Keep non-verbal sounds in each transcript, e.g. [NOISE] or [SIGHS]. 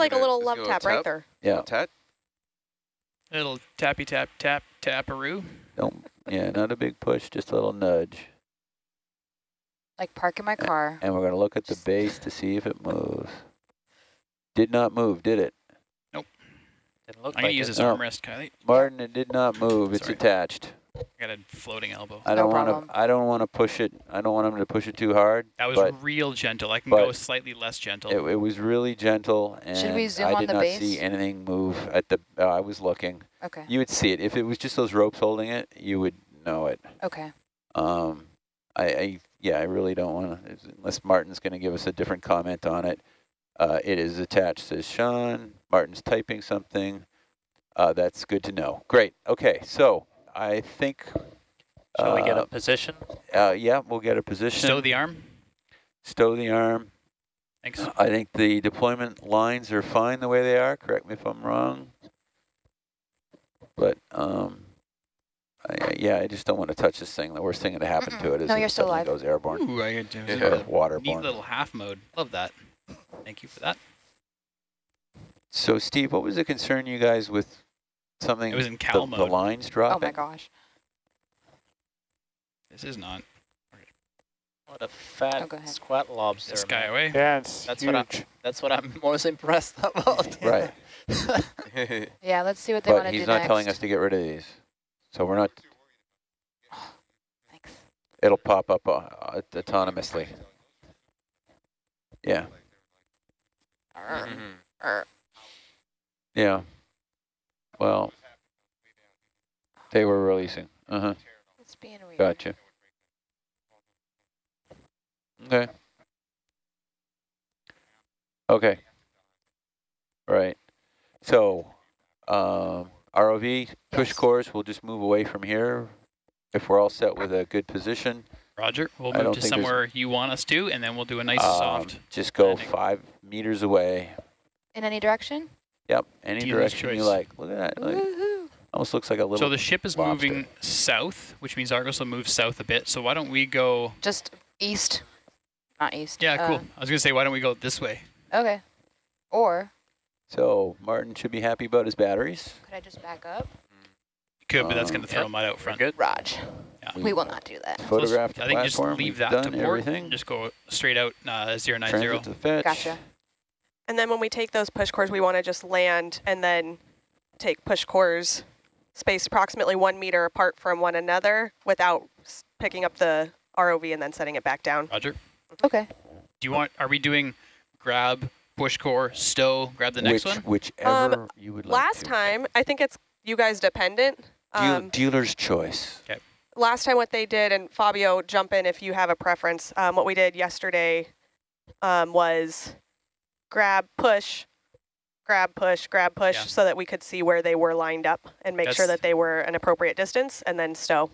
like a little love go tap, right there. Yeah, Tat? Little tappy tap tap taparoo. don't, yeah, not a big push, just a little nudge. Like parking my car. And we're gonna look at the base to see if it moves. Did not move, did it? Nope. Didn't look I'm gonna like use it. this No. armrest, Kylie. Martin, it did not move, it's Sorry. attached. I got a floating elbow. I don't wanna. I don't wanna push it, I don't want him to push it too hard. That was but real gentle. I can go slightly less gentle. It, it was really gentle and we zoom I on did the not base? see anything move at the, uh, I was looking. Okay. You would see it. If it was just those ropes holding it, you would know it. Okay. Um, I, I yeah, I really don't want to, unless Martin's going to give us a different comment on it. Uh, it is attached, says Sean. Martin's typing something. Uh, that's good to know. Great. Okay, so I think. Shall we get uh, a position? Uh, yeah, we'll get a position. Stow the arm. Stow the arm. Thanks. I think the deployment lines are fine the way they are. Correct me if I'm wrong. But um, I, I- yeah, I just don't want to touch this thing. The worst thing that happen to it is No, it you're still suddenly alive. goes airborne Ooh, I got Yeah. or a neat waterborne. little half mode. Love that. Thank you for that. So Steve, what was the concern you guys with something? It was in the, cow the mode. lines Oh my gosh. This is not. What a fat Oh, squat lobster. This guy away. Yeah, it's That's huge. what I, that's what I'm [LAUGHS] most impressed about. [LAUGHS] Right, [LAUGHS] Yeah, let's see what they want to do he's not next. telling us to get rid of these. So we're not. [SIGHS] Thanks. It'll pop up uh, autonomously. Yeah, Arr, Mhm. yeah. Well, they were releasing. Uh huh. It's being weird. Gotcha. Okay. Okay. Right. So, um, ROV push Yes. course, we'll just move away from here if we're all set with a good position. Roger. We'll I move to somewhere you want us to, and then we'll do a nice Um, soft. Just go landing. five meters away. In any direction? Yep, any Dealer's direction you like. Look at that. Like, almost looks like a little. So the ship is lobster. moving south, which means Argus will move south a bit. So why don't we go? Just east. Not east. Yeah, cool. uh, I was gonna say, why don't we go this way? okay. Or So Martin should be happy about his batteries. could I just back up? Could, but that's Um, gonna throw Yep, mud out front. good. Raj. Yeah. We will not do that. So Photograph the I think just platform. leave We've that done to port. everything. Just go straight out uh, 090. Transit to fetch. Gotcha. And then when we take those push cores, we want to just land and then take push cores spaced approximately one meter apart from one another without picking up the ROV and then setting it back down. Roger. Okay. Do you want? Are we doing grab, push core, stow, grab the next Which, one? Whichever you would like Um, Last to. time, I think it's you guys dependent. Deal, Um, dealer's choice. last time what they did, and Fabio, jump in if you have a preference. Um, what we did yesterday um, was grab, push, grab, push, grab, push, Yeah. so that we could see where they were lined up and make sure that they were an appropriate distance, and then stow.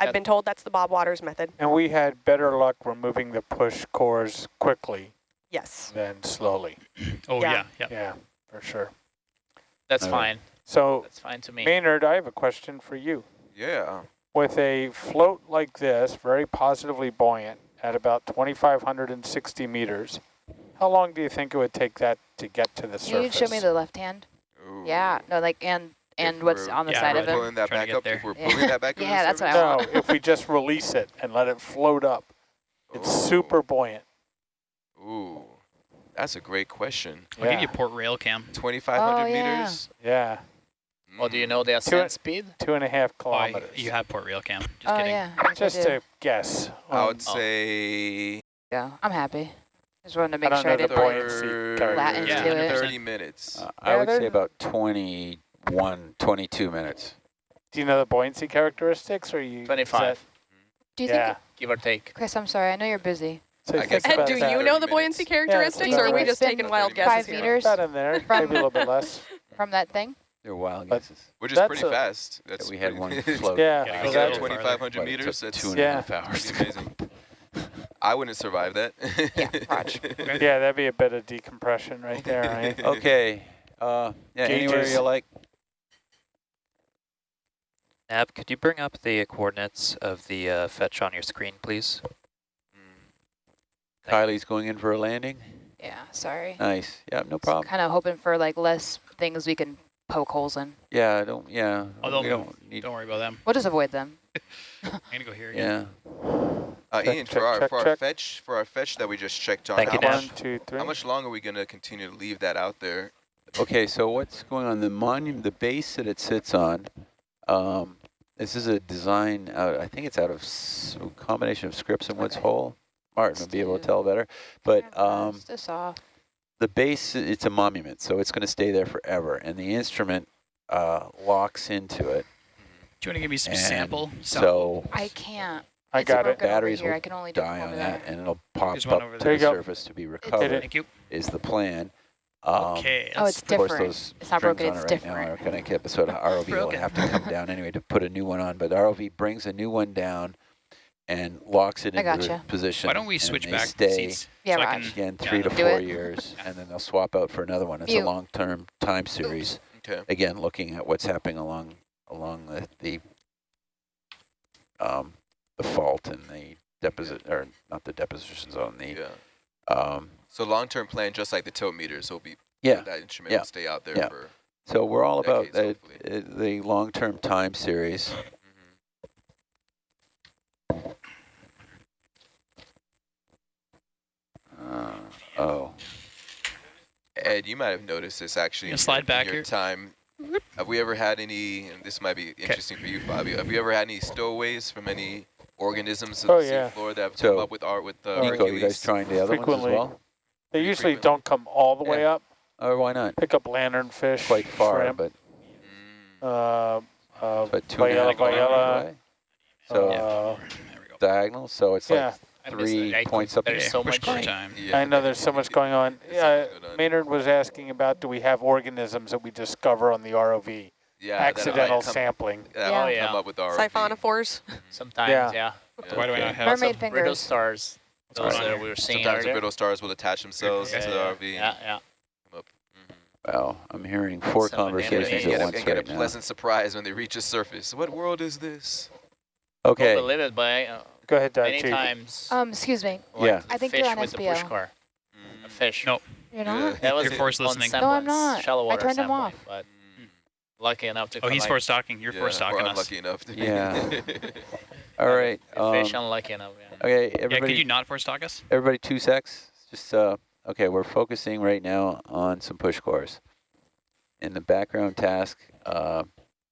I've been told that's the Bob Waters method. And we had better luck removing the push cores quickly Yes. than slowly. [CLEARS THROAT] oh yeah. yeah, yeah. Yeah, for sure. That's Okay. fine. So That's fine to me. Maynard, I have a question for you. Yeah. With a float like this, very positively buoyant at about 2,560 meters, how long do you think it would take that to get to the surface? Can you show me the left hand? Ooh. Yeah. No, like and and If what's on the Yeah, side of it. Pulling that back up. there. If we're Yeah. pulling that back. into [LAUGHS] Yeah, the that's what I surface? no, want. if we just release it and let it float up, it's Ooh. super buoyant. Ooh, that's a great question. I'll give Yeah. you port rail cam. 2,500 Oh, yeah. meters. Yeah, Well, do you Mm. know the Two- ascent speed? two and a half kilometers. Oh, I- kilometers. you have port rail cam. Just oh kidding. yeah. just do. a guess. I Um, would say Yeah, I'm happy. Just wanted to I make don't sure I know the didn't buoyancy third- Latin Yeah, to it. 30 minutes. Uh, I would say about 21, 22 minutes. Do you know the buoyancy characteristics, or you? 25, Do you yeah. think, give or take. Chris? I'm sorry. I know you're busy. So I guess And do you know the buoyancy minutes. characteristics, Yeah, or are we just taking wild thirty guesses Five here? meters About in there, maybe a little bit less. [LAUGHS] from that thing. They're wild But- guesses. Which is That's pretty fast. That's we had one [LAUGHS] float. Yeah, Yeah, If go you that 2,500 meters, took that's two and a Yeah. hours. amazing. [LAUGHS] I wouldn't survive that. Yeah, Raj. [LAUGHS] yeah, that'd be a bit of decompression right there, right? [LAUGHS] Okay. Uh, yeah, anywhere you like. Ab, could you bring up the coordinates of the uh, fetch on your screen, please? Mm. Kylie's going in for a landing. Yeah, sorry. Nice. Yeah, no problem. Kind of hoping for like less things we can poke holes in. Yeah, I don't, yeah. Oh, they'll we don't need, Don't worry about them. We'll just avoid them. [LAUGHS] I'm gonna go here again. yeah. Uh, Check, Ian, check, for our check, for our fetch for our fetch that we just checked on, Thank how you, much, Nav. One, two, three. how much longer are we gonna continue to leave that out there? Okay, so what's going on? The monument, the base that it sits on, um, this is a design, out, I think it's out of s- a combination of Scripps and Woods Okay. Hole. Martin will be able to tell better. But um, Pass this off. the base, it's a monument, so it's going to stay there forever. And the instrument uh, locks into it. Do you want to give me some And sample? So I can't. I got it. Batteries here. will I can only die over on there. that, and it'll pop There's up over to there. the go. surface to be recovered. Thank you. is the plan. Um, Okay. Oh, it's Of course, different. those It's not strings broken, on it's it right now different. are going to get, so the [LAUGHS] ROV will have to come down anyway to put a new one on, but the ROV brings a new one down and locks it I into the gotcha. position. Why don't we switch back stay seats? Yeah, so I Raj. can- again Yeah, three to four it. [LAUGHS] years, and then they'll swap out for another one. It's You. a long-term time series. Okay. Again, looking at what's happening along along the the, um, the fault and the deposit or not the deposition zone. The Yeah. um, So long-term plan, just like the tilt meters, will be yeah. that instrument yeah, will stay out there yeah. for. So we're all about Decades, the, uh, the long-term time series. Mhm. Uh, oh, Ed, you might have noticed this actually. You in slide your- in back your here? time. Have we ever had any? And this might be interesting for you, Fabio. Have you ever had any stowaways from any organisms of Oh, the yeah. seafloor that have So, come up with art with uh, Nico, you guys trying the other ones as well? They Pretty usually frequent. don't come all the way up. Or why not? Pick up lanternfish, Quite far, shrimp, but uh, uh, but two and a Viella, Viella, away. So uh, There we go. diagonal, so it's yeah. like three points up. There's there. so much car time. Yeah. I know there's so much going on. There's Yeah, much going on. Maynard was asking about do we have organisms that we discover on the ROV? Yeah, that'll Accidental come- sampling. that'll Yeah. Oh, come yeah. up with our Siphonophores. Sometimes, Yeah. yeah. Yeah. Why do I not have Mermaid Some brittle stars. Those going that we were seeing Sometimes the brittle stars will attach themselves Yeah, to the yeah, RV. Yeah, yeah. Mhm. Wow, I'm hearing four Some conversations at get, a, once and get right a now. pleasant surprise when they reach the surface. What world is this? Okay, Don't believe it, but uh, Go ahead, many Daichi. times. Um, excuse me. like Yeah. I think fish you're on with the SBO. push core. A Mm. fish. Nope. You're Yeah. not? That was You're forced listening. No, I'm not. Shallow I water turned him sampling, off. But lucky enough to Oh, he's collect force stocking. You're Yeah, force or stocking us. Lucky enough to Yeah. [LAUGHS] [LAUGHS] all right. the fish Um, unlucky enough. Yeah. okay, Yeah, could you not force stock us? everybody, two secs. Just uh, okay. We're focusing right now on some push cores. In the background task, uh,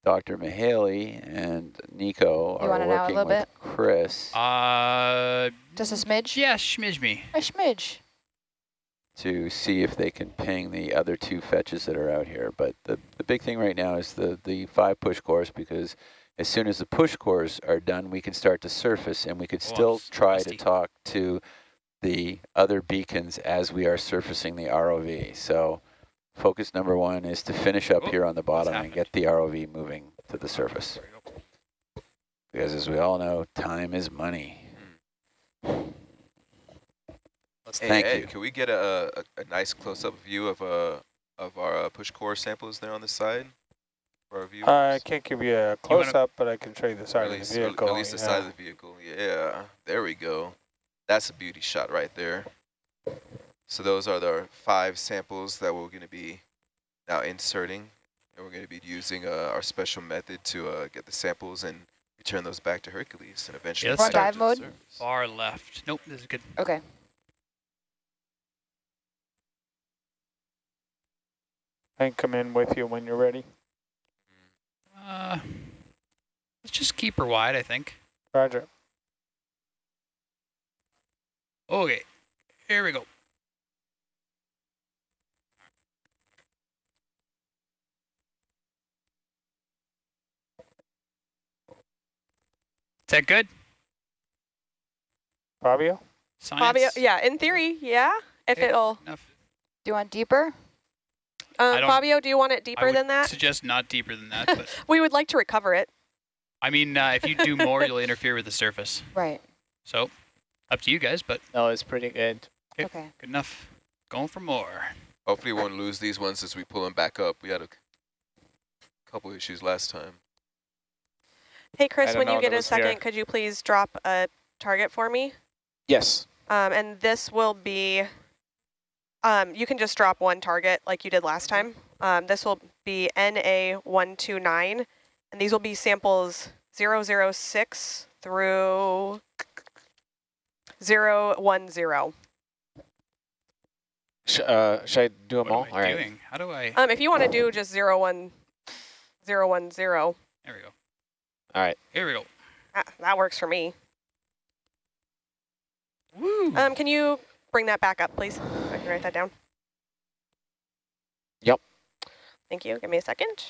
Dr. Mahaley and Nico You are want a working little with Chris Uh, Just a smidge? yeah, smidge me. A smidge. To see if they can ping the other two fetches that are out here. But the, the big thing right now is the, the five push cores because as soon as the push cores are done, we can start to surface and we could Oh, still try rusty. to talk to the other beacons as we are surfacing the ROV. So focus number one is to finish up Oh, here on the bottom and get the ROV moving to the surface. There we go. Because as we all know, time is money. Hmm. Let's Hey, Thank Ed, you. Can we get a, a, a nice close-up view of uh of our uh, push core samples there on the side for our viewers? I can't give you a close-up, but I can show you the Or side at of the vehicle. at least the yeah. side of the vehicle. Yeah, there we go. That's a beauty shot right there. So those are the five samples that we're going to be now inserting. And we're going to be using uh, our special method to uh, get the samples and return those back to Hercules and eventually let's start. Dive the mode? Far left. Nope, this is good. Okay. I can come in with you when you're ready. Uh, let's just keep her wide, I think. Roger. Okay, here we go. Is that good? Fabio? Science? Fabio, yeah, in theory, yeah. If Okay. it'll, Enough. Do you want deeper? Um, Fabio, do you want it deeper than that? suggest not deeper than that, but [LAUGHS] We would like to recover it. I mean, uh, if you do more, you'll interfere with the surface. [LAUGHS] Right. So, up to you guys, but No, it's pretty good. Okay. Okay. good enough. Going for more. Hopefully we won't lose these ones as we pull them back up. We had a couple issues last time. Hey, Chris, when you get a was here. second, could you please drop a target for me? Yes. Um, and this will be Um, you can just drop one target like you did last time. Um, this will be NA129, and these will be samples 006 through 010. Sh uh, should I do them all? What am All I right. doing? How do I? Um, if you want to do just 01, 010, There we go. All right. Here we go. that, that works for me. Woo! Um, can you bring that back up, please? I can write that down. Yep. Thank you. Give me a second.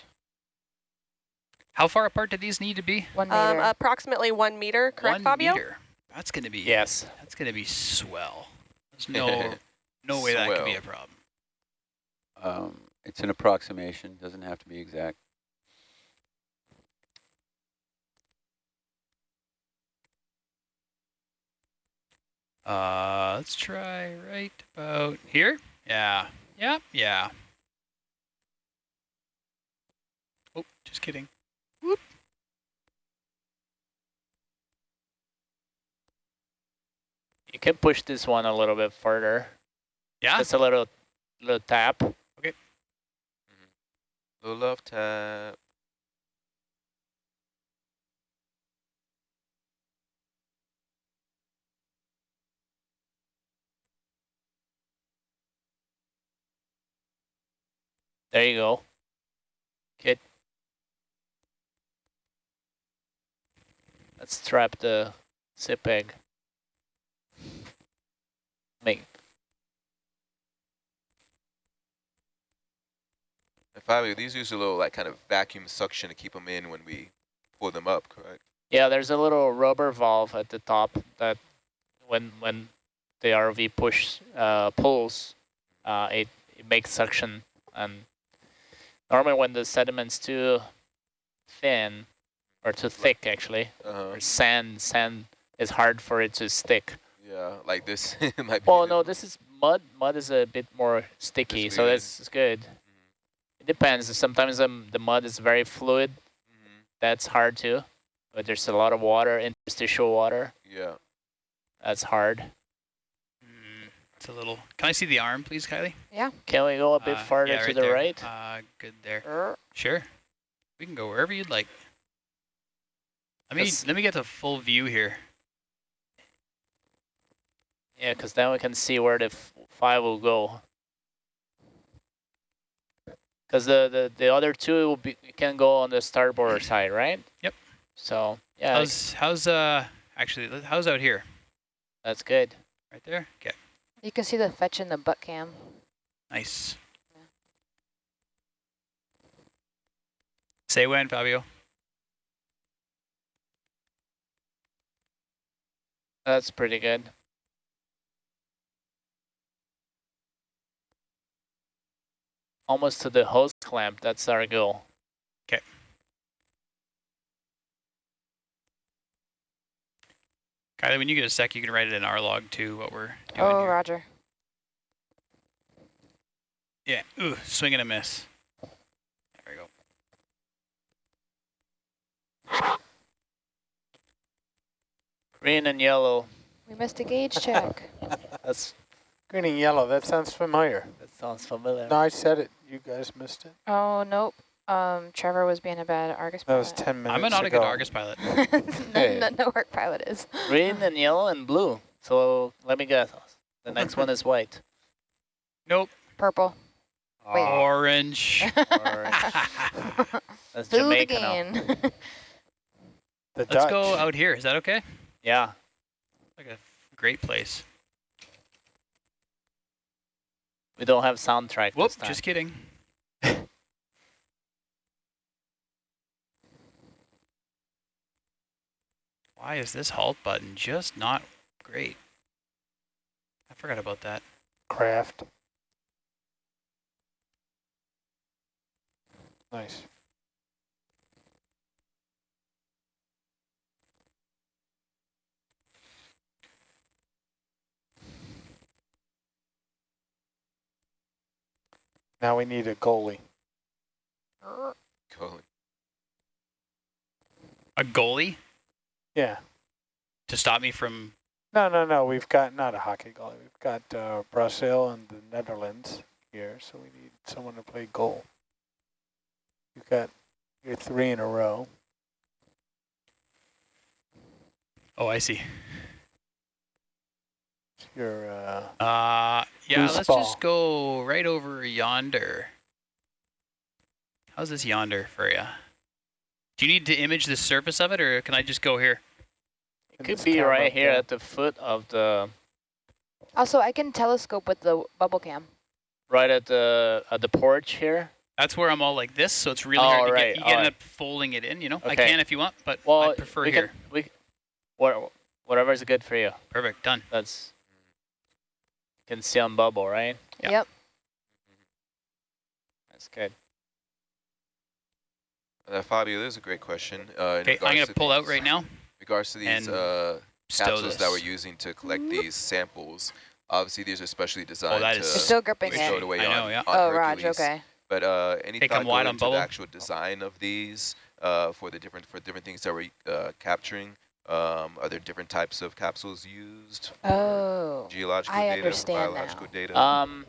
How far apart do these need to be? One Um, meter. approximately one meter, correct, One Fabio? meter. That's gonna be. Yes. That's gonna be swell. There's no [LAUGHS] no way that could be a problem. Um, it's an approximation, doesn't have to be exact. Uh, let's try right about here. Yeah. Yeah. Yeah. Oh, just kidding. You can push this one a little bit further. Yeah. Just a little, little tap. okay Little love tap. There you go. Good. Let's trap the zip egg. Make And Fabio, these use a little like kind of vacuum suction to keep them in when we pull them up, correct? Yeah, there's a little rubber valve at the top that when when the ROV push uh, pulls, uh, it, it makes suction. And normally when the sediment's too thin or too thick, actually, Uh-huh. or sand, sand is hard for it to stick. Yeah, like this [LAUGHS] might be. Well, the- no, this is mud. Mud is a bit more sticky, so that's good. It depends. Sometimes um, the mud is very fluid. Mhm. That's hard too. But there's a lot of water, interstitial water. Yeah. That's hard. It's a little. Can I see the arm, please, Kylie? Yeah. Can we go a bit Uh, farther yeah, to the there. right? Uh, good there. Er, Sure. We can go wherever you'd like. Let me let me get the full view here. Yeah, because then we can see where the f five will go. Because the, the, the other two will be, can go on the starboard [CLEARS THROAT] side, right? Yep. So, yeah, How's how's uh actually how's out here? that's good. Right there. Okay. You can see the fetch in the butt cam. Nice. Say when, Fabio. That's pretty good. Almost to the hose clamp. That's our goal. Kylie, when you get a sec, you can write it in our log too. What we're doing Oh, here. roger. Yeah. Ooh, swing and a miss. There we go. Green and yellow. We missed a gauge check. [LAUGHS] That's Green and yellow, that sounds familiar. that sounds familiar. No, I said it. You guys missed it. oh, nope. Um, Trevor was being a bad Argus That was pilot. 10 minutes I'm not a good Argus pilot. [LAUGHS] no, [LAUGHS] Hey. no, no work pilot is. Green and yellow and blue. So let me guess. The next one is white. Nope. Purple. Wait. Orange. [LAUGHS] Orange. That's Food Jamaican. again. The Let's Dutch. go out here. Is that okay? Yeah. Like a great place. We don't have soundtrack Whoop, this time. just kidding. Why is this halt button just not great? I forgot about that. Craft. Nice. Now we need a goalie. Cool. A goalie Yeah. to stop me from No, no, no, we've got, not a hockey goalie, we've got uh, Brazil and the Netherlands here, so we need someone to play goal. You've got your three in a row. Oh, I see. Your, uh, Uh, yeah, let's ball. just go right over yonder. How's this yonder for you? Do you need to image the surface of it, or can I just go here? It could be right here there. at the foot of the, Also, I can telescope with the bubble cam. right at the at the porch here. That's where I'm all like this, so it's really Oh, hard to right, get. You end alright. up folding it in, you know. Okay. I can if you want, but Well, I prefer we here. Can, we, what, whatever's good for you. Perfect, done. That's can see on bubble, right? Yep. Yep. That's good. Uh, Fabio, there's a great question. Uh, Okay, I'm gonna to pull out right now. regards to these uh, Stow capsules that we're using to collect these samples. Obviously, these are specially designed that to is- You're still gripping be it. away I know, yeah. on Oh, Raj, Hercules. okay. But uh, any Hey, thought come go wide on into the actual design of these uh, for the different for different things that we're uh, capturing? Um, are there different types of capsules used? Oh, geological I data, understand biological now. data. Um,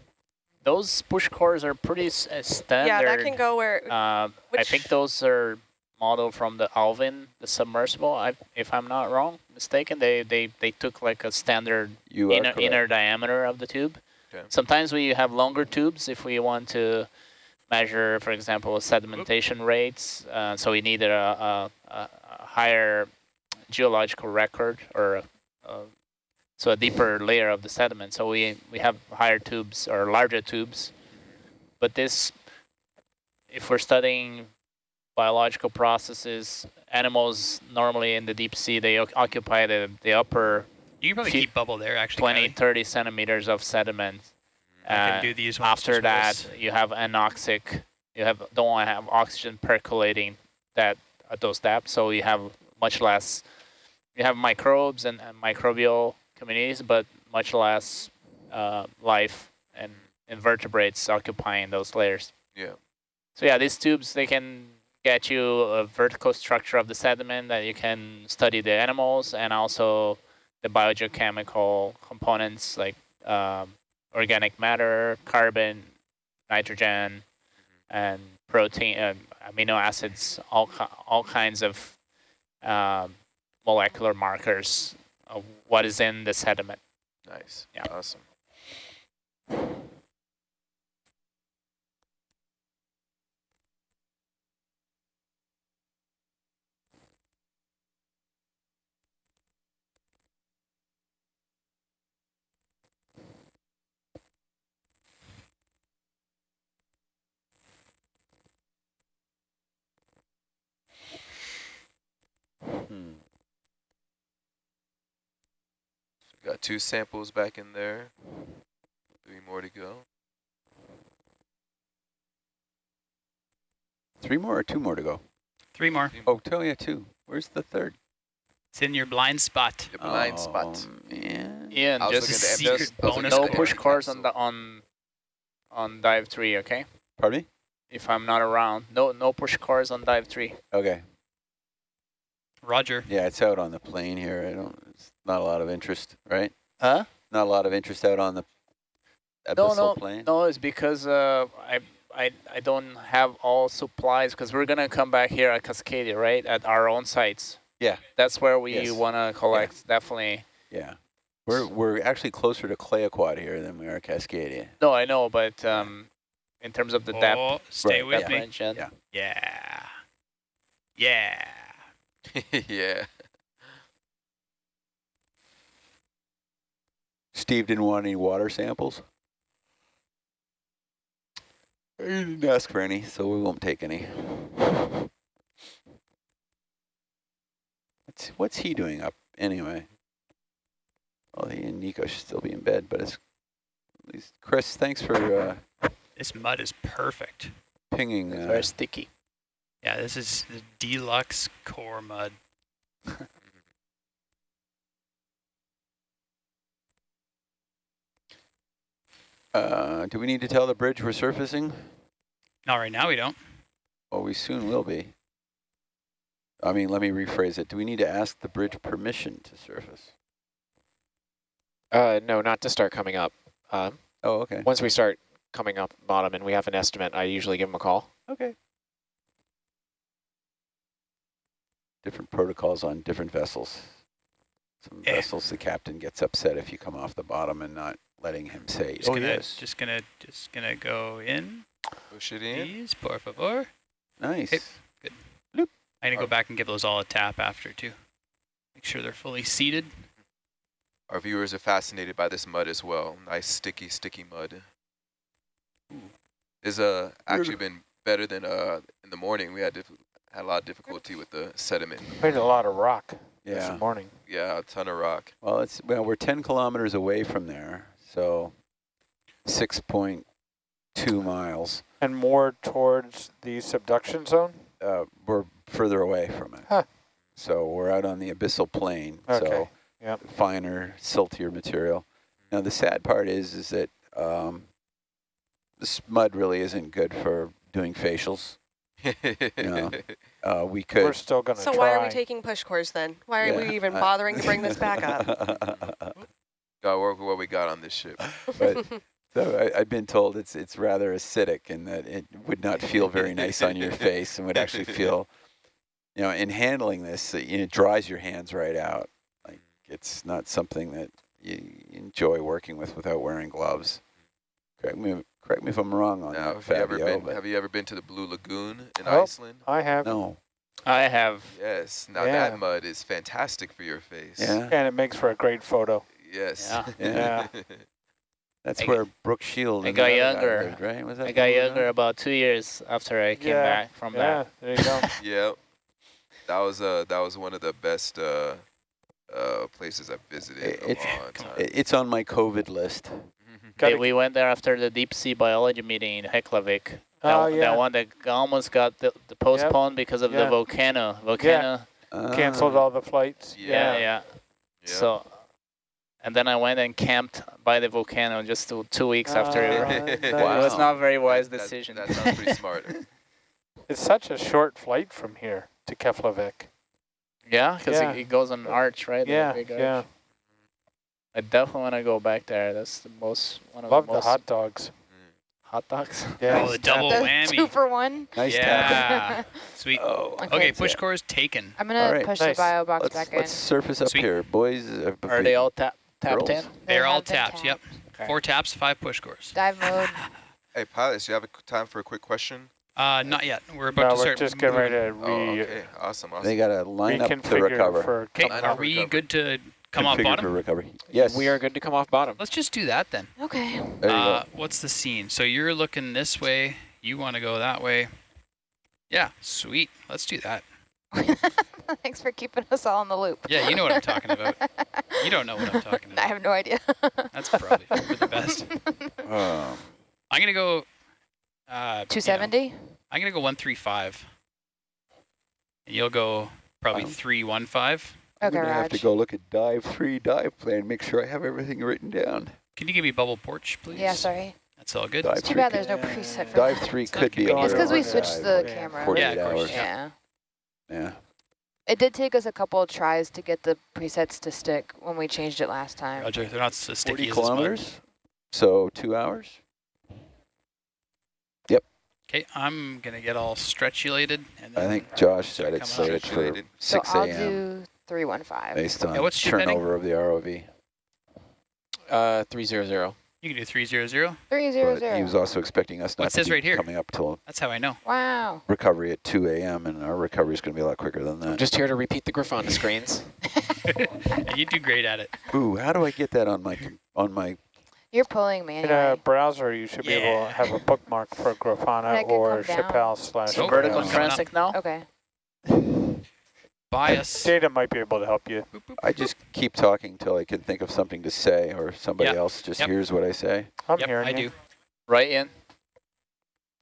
those push cores are pretty s- uh, standard. Yeah, that can go where, Uh, I think those are modeled from the Alvin, the submersible. I, if I'm not wrong, mistaken, they they they took like a standard You inner correct. inner diameter of the tube. Okay. Sometimes we have longer tubes if we want to measure, for example, sedimentation rates. Uh, so we needed a, a, a a higher geological record or a, a, so a deeper layer of the sediment. So we we have higher tubes or larger tubes. But this, if we're studying biological processes, animals normally in the deep sea, they occupy the, the upper You can probably keep bubble there, actually. 20, Kylie. 30 centimeters of sediment. I can Uh, do these after that, you have anoxic. You have don't want to have oxygen percolating that at those depths, so you have much less. You have microbes and, and microbial communities, but much less uh, life and invertebrates occupying those layers. Yeah. So yeah, these tubes they can get you a vertical structure of the sediment that you can study the animals and also the biogeochemical components like um, organic matter, carbon, nitrogen, and protein, uh, amino acids, all all kinds of um, molecular markers of what is in the sediment. nice. yeah. Awesome. Hmm. Got two samples back in there. Three more to go. Three more or two more to go? Three more. Oh, tell you two. Where's the third? It's in your blind spot. The blind oh, spot. man. Ian, I just looking at the secret just- I was looking bonus no push cores on the on on dive three, okay? Pardon me? If I'm not around, no no push cores on dive three. Okay. Roger. Yeah, it's out on the plane here. I don't. It's not a lot of interest, right? Huh? Not a lot of interest out on the No, abyssal no, plane. no. It's because uh, I I I don't have all supplies because we're gonna come back here at Cascadia, right? At our own sites. Yeah. That's where we Yes. wanna collect. Definitely. Yeah. We're we're actually closer to Clayoquot here than we are Cascadia. No, I know, but um, in terms of the depth, Oh, stay Right, with depth me. range, Yeah. Yeah. Yeah. [LAUGHS] yeah. Steve didn't want any water samples. He didn't ask for any, so we won't take any. What's what's he doing up anyway? Well, he and Nico should still be in bed, but it's at least Chris. Thanks for uh, This mud is perfect. pinging. It's Uh, very sticky. Yeah, this is the deluxe core mud. [LAUGHS] uh, do we need to tell the bridge we're surfacing? Not right now, we don't. Well, we soon will be. I mean, let me rephrase it. Do we need to ask the bridge permission to surface? Uh, no, not to start coming up. Um, Oh, okay. once we start coming up bottom and we have an estimate, I usually give them a call. Okay. Different protocols on different vessels. Some Yeah. vessels, the captain gets upset if you come off the bottom and not letting him say, Just oh, gonna, yes. just gonna, just gonna go in, Push it in. please, por favor. Nice. Hey. I'm gonna go back and give those all a tap after too. Make sure they're fully seated. Our viewers are fascinated by this mud as well. Nice sticky, sticky mud. It's uh, actually been better than uh, in the morning. We had diff- had a lot of difficulty with the sediment. We had a lot of rock Yeah. this morning. Yeah, a ton of rock. Well, it's well, we're 10 kilometers away from there, so 6.2 miles. And more towards the subduction zone? Uh, we're further away from it. Huh. So we're out on the abyssal plain, Okay, so yep. finer, siltier material. Now the sad part is, is that um, this mud really isn't good for doing facials. Yeah. [LAUGHS] Uh, we We're still going to So try. why are we taking push cores then? Why are Yeah, we even I- bothering to bring this back up? Gotta work with what we got on this ship. but [LAUGHS] so I, I've been told it's it's rather acidic and that it would not feel very nice on your [LAUGHS] face and would actually feel, you know, in handling this, it, it dries your hands right out. Like it's not something that you enjoy working with without wearing gloves. Correct me, correct me if I'm wrong on Now, that, have you ever been? Have you ever been to the Blue Lagoon in Oh. Iceland? I have, no, I have. Yes. Now Yeah. that mud is fantastic for your face. yeah, and it makes for a great photo. Yes. Yeah. [LAUGHS] yeah. That's I where Brooke Shield. I got the other guy younger. lived, right? Was that I got other guy? younger about two years after I came Yeah, back from Yeah, that. there you go. [LAUGHS] Yep. That was uh that was one of the best uh uh places I've visited in a It's- long time. It's on my COVID list. Gotta we went there after the deep sea biology meeting in Heklavik. That, Oh, yeah. that one that almost got the, the postponed because of the Yeah. volcano. Volcano. Canceled Ah. all the flights. Yeah, yeah. Yeah. So, and then I went and camped by the volcano just two, two weeks after. Ah, [LAUGHS] It nice. Wow. was not a very wise That- that- decision. That, sounds pretty smart. [LAUGHS] It's such a short flight from here to Keflavik. yeah, because Yeah. it, it goes on an arch, right? The Yeah, big arch. yeah. I definitely want to go back there. That's the most one of Love the the most hot dogs. hot dogs. [LAUGHS] Yeah. Oh, the double The whammy. Two for one. Nice tap. yeah. [LAUGHS] Sweet. Oh, Okay, that's push it. cores taken. I'm gonna All right, push nice. the bio box Let's, back let's in. surface up Sweet. here, boys. Uh, Are they all tap tapped in? They They're all have been tapped. Yep. Okay. Four taps, five push cores. Dive mode. [LAUGHS] hey, pilots, you have a time for a quick question? Uh, not yet. We're about No, to we're start. just getting ready moving. to Oh, re okay. Awesome, awesome. They got to line up to recover. Okay, are we recover. good to come off bottom? For recovery. Yes. We are good to come off bottom. Let's just do that then. Okay. Uh, what's the scene? So you're looking this way. You want to go that way. Yeah, sweet. Let's do that. [LAUGHS] Thanks for keeping us all in the loop. Yeah, you know what I'm talking about. You don't know what I'm talking about. [LAUGHS] I have no idea. That's probably for the best. [LAUGHS] Um, I'm going to go... Uh, 270? You know, I'm going to go 135. And you'll go probably um, 315. Okay, going to have to go look at dive three dive plan, make sure I have everything written down. Can you give me bubble porch, please? Yeah, sorry. That's all good. Dive It's too bad there's no preset for Dive that. three It's could be convenient. on It's because we Yeah. switched the Yeah. camera. 48 Yeah, of course. hours. Yeah. Yeah. It did take us a couple of tries to get the presets to stick when we changed it last time. Roger. They're not so 40 sticky as this mud. kilometers, so two hours. Yep. Okay, I'm gonna get all stretchulated. And I think Josh said Come it's on. slated for Stretchulated. So 6 I'll a.m. do 315. based on Yeah, what's turnover of the ROV. Uh, 300. you can do three zero zero. 300. But he was also expecting us Well, not it says to be right here. coming up till That's how I know. Wow. recovery at 2 a.m. and our recovery is going to be a lot quicker than that. I'm that. just here to repeat the Grafana screens. [LAUGHS] [LAUGHS] You do great at it. Ooh, how do I get that on my on my? You're pulling me In a browser, you should be able to have a bookmark for Grafana or come. Chappelle slash. Nope. Vertical Coming Grafana. up. now? Okay. [LAUGHS] Bias. Data might be able to help you. Boop, boop. I just keep talking till I can think of something to say, or somebody Yep. else just Yep. hears what I say. I'm Yep, hearing I you. do. Right in.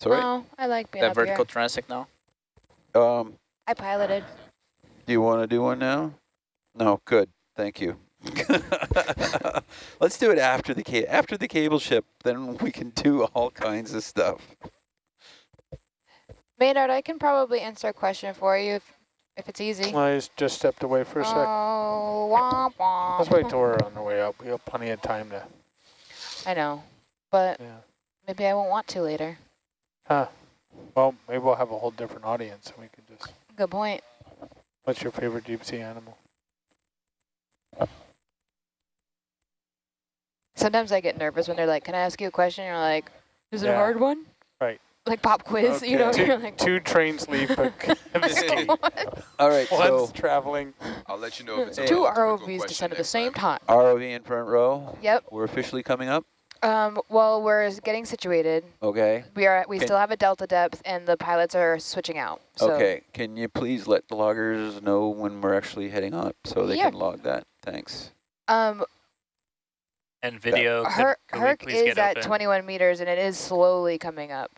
Sorry? all right. Oh, I like being That up vertical here. transect now? Um, I piloted. do you want to do one now? No, good. Thank you. [LAUGHS] Let's do it after the after the cable ship. Then we can do all kinds of stuff. Maynard, I can probably answer a question for you. If, if it's easy. I just- just stepped away for a sec. Oh, womp womp. Let's wait till we're on the way up. We have plenty of time to, I know, but yeah. maybe I won't want to later. Huh. Well, maybe we'll have a whole different audience and we can just, Good point. what's your favorite deep sea animal? Sometimes I get nervous when they're like, "Can I ask you a question?" You're like, "Is it a hard one?" Right. Like pop quiz, you know? Okay. You're like, Two trains [LAUGHS] leave, but All right, so one's traveling. I'll let you know if it's a two ROVs descend at the same time. time. ROV in front row. Yep. We're officially coming up. Um. Well, we're getting situated. Okay. We are. We Can- still have a delta depth, and the pilots are switching out. So Okay. Can you please let the loggers know when we're actually heading up so they Yeah. can log that? Thanks. Um. And video, could, Herc, could we Herc please is get at open? 21 meters, and it is slowly coming up.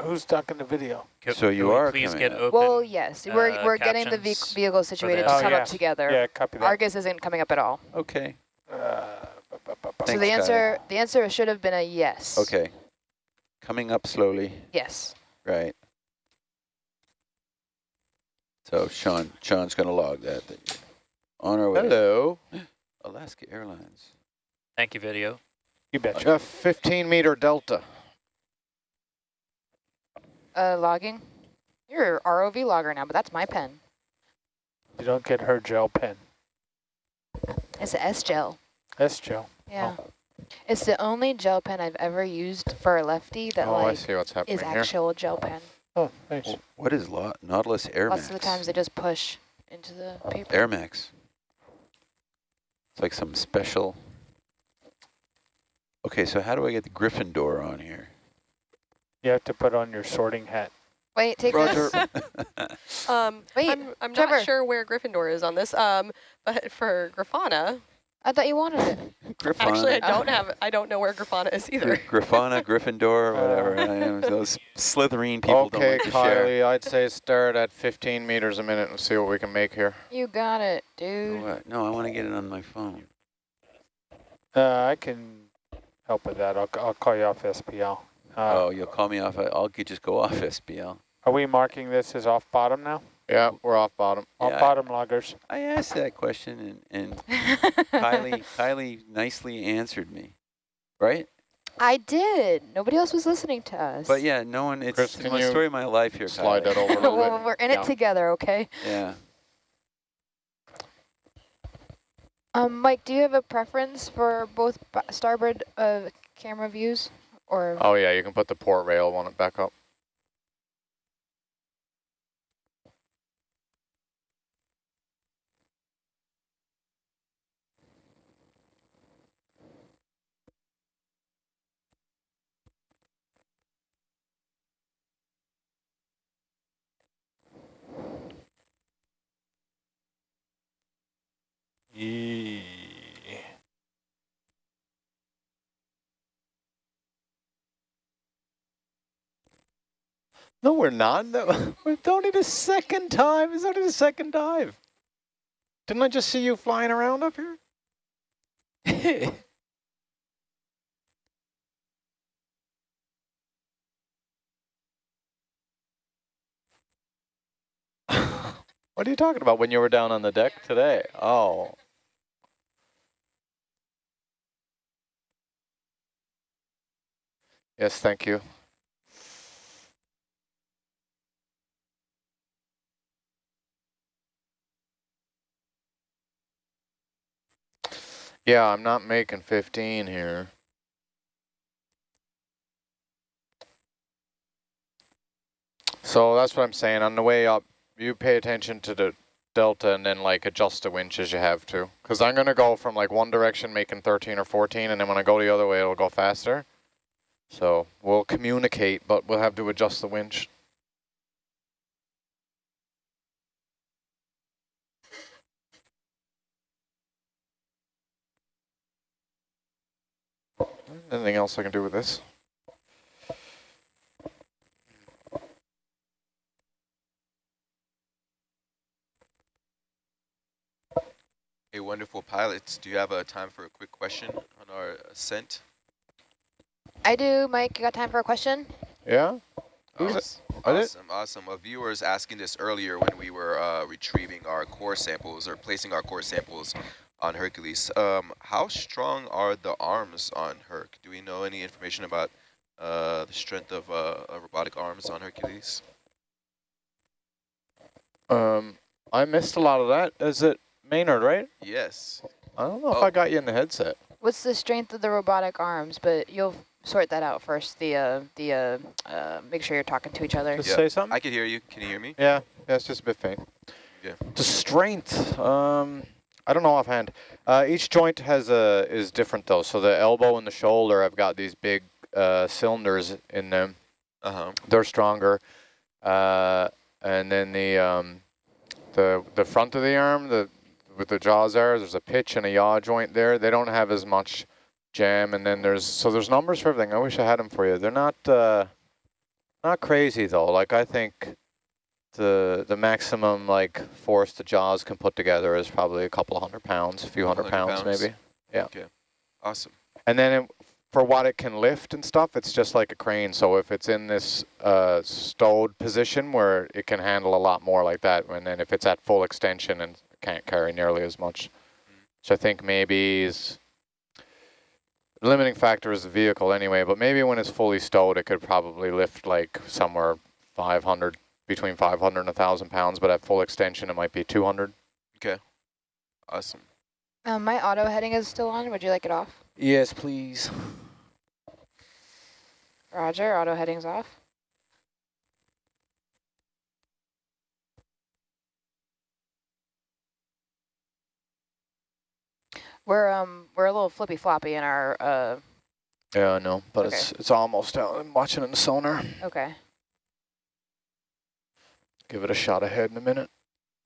Wait, who's stuck in the video? Could, So you are please get up. open? well, yes, we're uh, we're getting the ve vehicle situated to Oh, come yeah. up together. Yeah, copy that. Argus isn't coming up at all. Okay. Uh, bu- bu- bu- bu- so Thanks, the Kyle. answer the answer should have been a yes. Okay. Coming up slowly. Yes. Right. So Sean, Sean's going to log that. that on our way. Hello. [GASPS] Alaska Airlines. Thank you, video. You I betcha. got 15 meter delta. Uh, logging. You're a ROV logger now, but that's my pen. You don't get her gel pen. It's a S gel. S gel. Yeah. It's the only gel pen I've ever used for a lefty that oh, I like see what's happening is here. actual gel pen. Oh, thanks. Wh- What is Lo- Nautilus Air Lots Max? of the times they just push into the paper. Air Max. It's like some special. Okay, so how do I get the Gryffindor on here? You have to put on your sorting hat. Wait, take Roger. this. [LAUGHS] Um, Wait, I'm, I'm Trevor. not sure where Gryffindor is on this, um, [LAUGHS] but for Grafana, I thought you wanted it. [LAUGHS] Grifana. actually I Oh. don't have, I don't know where Grafana is either. Grifana, Gryffindor, whatever. I am. Those Slytherin people don't okay, like to share. Kylie, I'd say start at 15 meters a minute and see what we can make here. You got it, dude. what? No, I want to get it on my phone. Uh, I can help with that. I'll, I'll call you off SBL. Uh, oh, you'll call me off. I- I'll just go off SBL. Are we marking this as off bottom now? Yeah, we're off bottom. Off Yeah, I- bottom loggers. I asked that question and, and [LAUGHS] Kylie, Kylie nicely answered me, right? I did. Nobody else was listening to us. But yeah, no one. It's, Chris, it's can my you story of my life here. Slide Kylie. that over a little well, [LAUGHS] bit. we're in Yeah. it together, okay? Yeah. Um, Mike, do you have a preference for both starboard uh, camera views, or Oh yeah, you can put the port rail on it back up. No, we're not. No, it's only the second time. It's only the second dive. Didn't I just see you flying around up here? [LAUGHS] what are you talking about when you were down on the deck today? Oh. Yes, thank you. Yeah, I'm not making 15 here. So that's what I'm saying. On the way up, you pay attention to the delta and then like adjust the winch as you have to. Because I'm going to go from like one direction making 13 or 14 and then when I go the other way it'll go faster. So we'll communicate, but we'll have to adjust the winch. Anything else I can do with this? Hey, wonderful pilots, do you have a time for a quick question on our ascent? I do, Mike? You got time for a question? Yeah? Uh, Who's Are? Awesome, awesome. A viewer is asking this earlier when we were uh, retrieving our core samples or placing our core samples on Hercules. Um, how strong are the arms on Herc? Do we know any information about uh, the strength of uh, robotic arms on Hercules? Um, I missed a lot of that. Is it Maynard, right? Yes. I don't know if Oh. I got you in the headset. What's the strength of the robotic arms? But you'll sort that out first. The uh, the uh, uh, make sure you're talking to each other. Just Yeah, say something. I can hear you. Can you hear me? Yeah, yeah, it's just a bit faint. Yeah. The strength, um, I don't know offhand. Uh, each joint has a is different though. So the elbow and the shoulder, I've got these big uh, cylinders in them. Uh-huh. They're stronger. Uh, and then the um, the the front of the arm, the with the jaws there, there's a pitch and a yaw joint there. They don't have as much jam. And then there's so there's numbers for everything. I wish I had them for you. They're not uh, not crazy though. Like I think the the maximum like force the jaws can put together is probably a couple of hundred pounds, a few hundred pounds, pounds. maybe. Yeah. Okay. Awesome. And then it, for what it can lift and stuff, it's just like a crane. So if it's in this uh, stowed position where it can handle a lot more like that, and then if it's at full extension and can't carry nearly as much, which I think maybe is limiting factor is the vehicle anyway. But maybe when it's fully stowed, it could probably lift like somewhere 500, between 500 and 1,000 pounds. But at full extension, it might be 200. Okay. Awesome. Um, my auto heading is still on. Would you like it off? Yes, please. Roger. Auto heading's off. We're um we're a little flippy floppy in our uh Yeah, I know, but Okay. it's it's almost out. I'm watching it in the sonar. okay. Give it a shot ahead in a minute.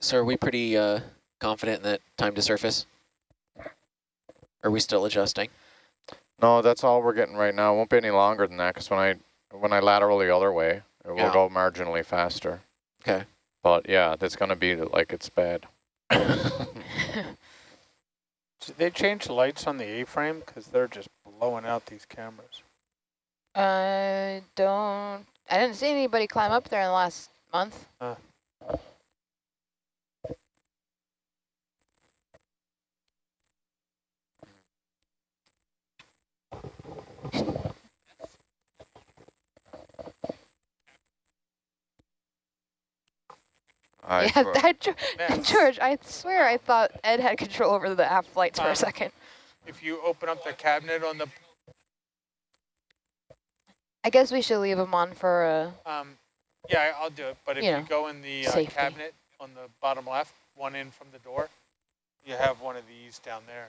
So are we pretty uh, confident in that time to surface? Are we still adjusting? No, that's all we're getting right now. It won't be any longer than that because when I when I lateral the other way, it will Yeah. go marginally faster. Okay. But yeah, that's going to be like it's bad. [LAUGHS] Did they change the lights on the A-frame? Because they're just blowing out these cameras. I don't I didn't see anybody climb up there in the last month. Uh. All right. yeah, for- [LAUGHS] that, [LAUGHS] George, I swear I thought Ed had control over the aft lights for Um, a second. if you open up the cabinet on the, I guess we should leave them on for a... um, yeah, I'll do it. But if You you, know, go in the uh, cabinet on the bottom left, one in from the door, you have one of these down there.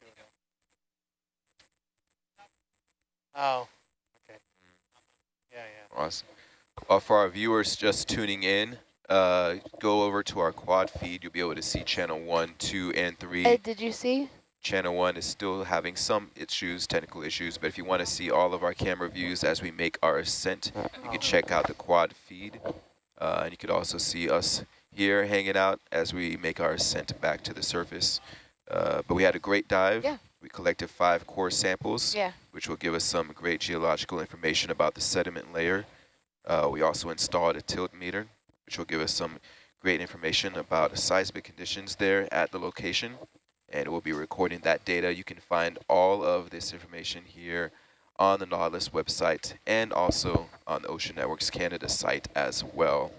Do it. Oh, okay. Yeah, yeah. Awesome. Uh, for our viewers just tuning in, uh, go over to our quad feed. You'll be able to see channel one, two, and three. Ed, did you see? Channel one is still having some issues, technical issues, but if you want to see all of our camera views as we make our ascent, you can check out the quad feed. Uh, and you could also see us here hanging out as we make our ascent back to the surface. Uh, but we had a great dive. Yeah. We collected five core samples Yeah. which will give us some great geological information about the sediment layer. Uh, we also installed a tilt meter, which will give us some great information about seismic conditions there at the location. And we'll be recording that data. You can find all of this information here on the Nautilus website and also on the Ocean Networks Canada site as well.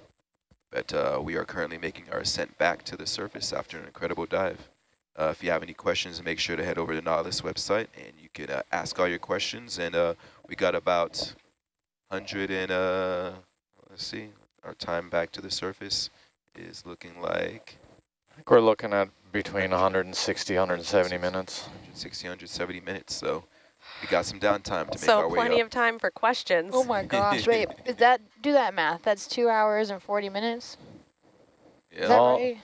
But uh, we are currently making our ascent back to the surface after an incredible dive. Uh, if you have any questions, make sure to head over to the Nautilus website and you can uh, ask all your questions. And uh, we got about 100 and, uh, let's see, our time back to the surface is looking like I think we're looking at between 160, 170 minutes. 160, 170 minutes. So we got some downtime to make So our way So plenty of time for questions. Oh my gosh, [LAUGHS] wait, is that do that math? That's two hours and forty minutes? Is Yeah. that Well, right?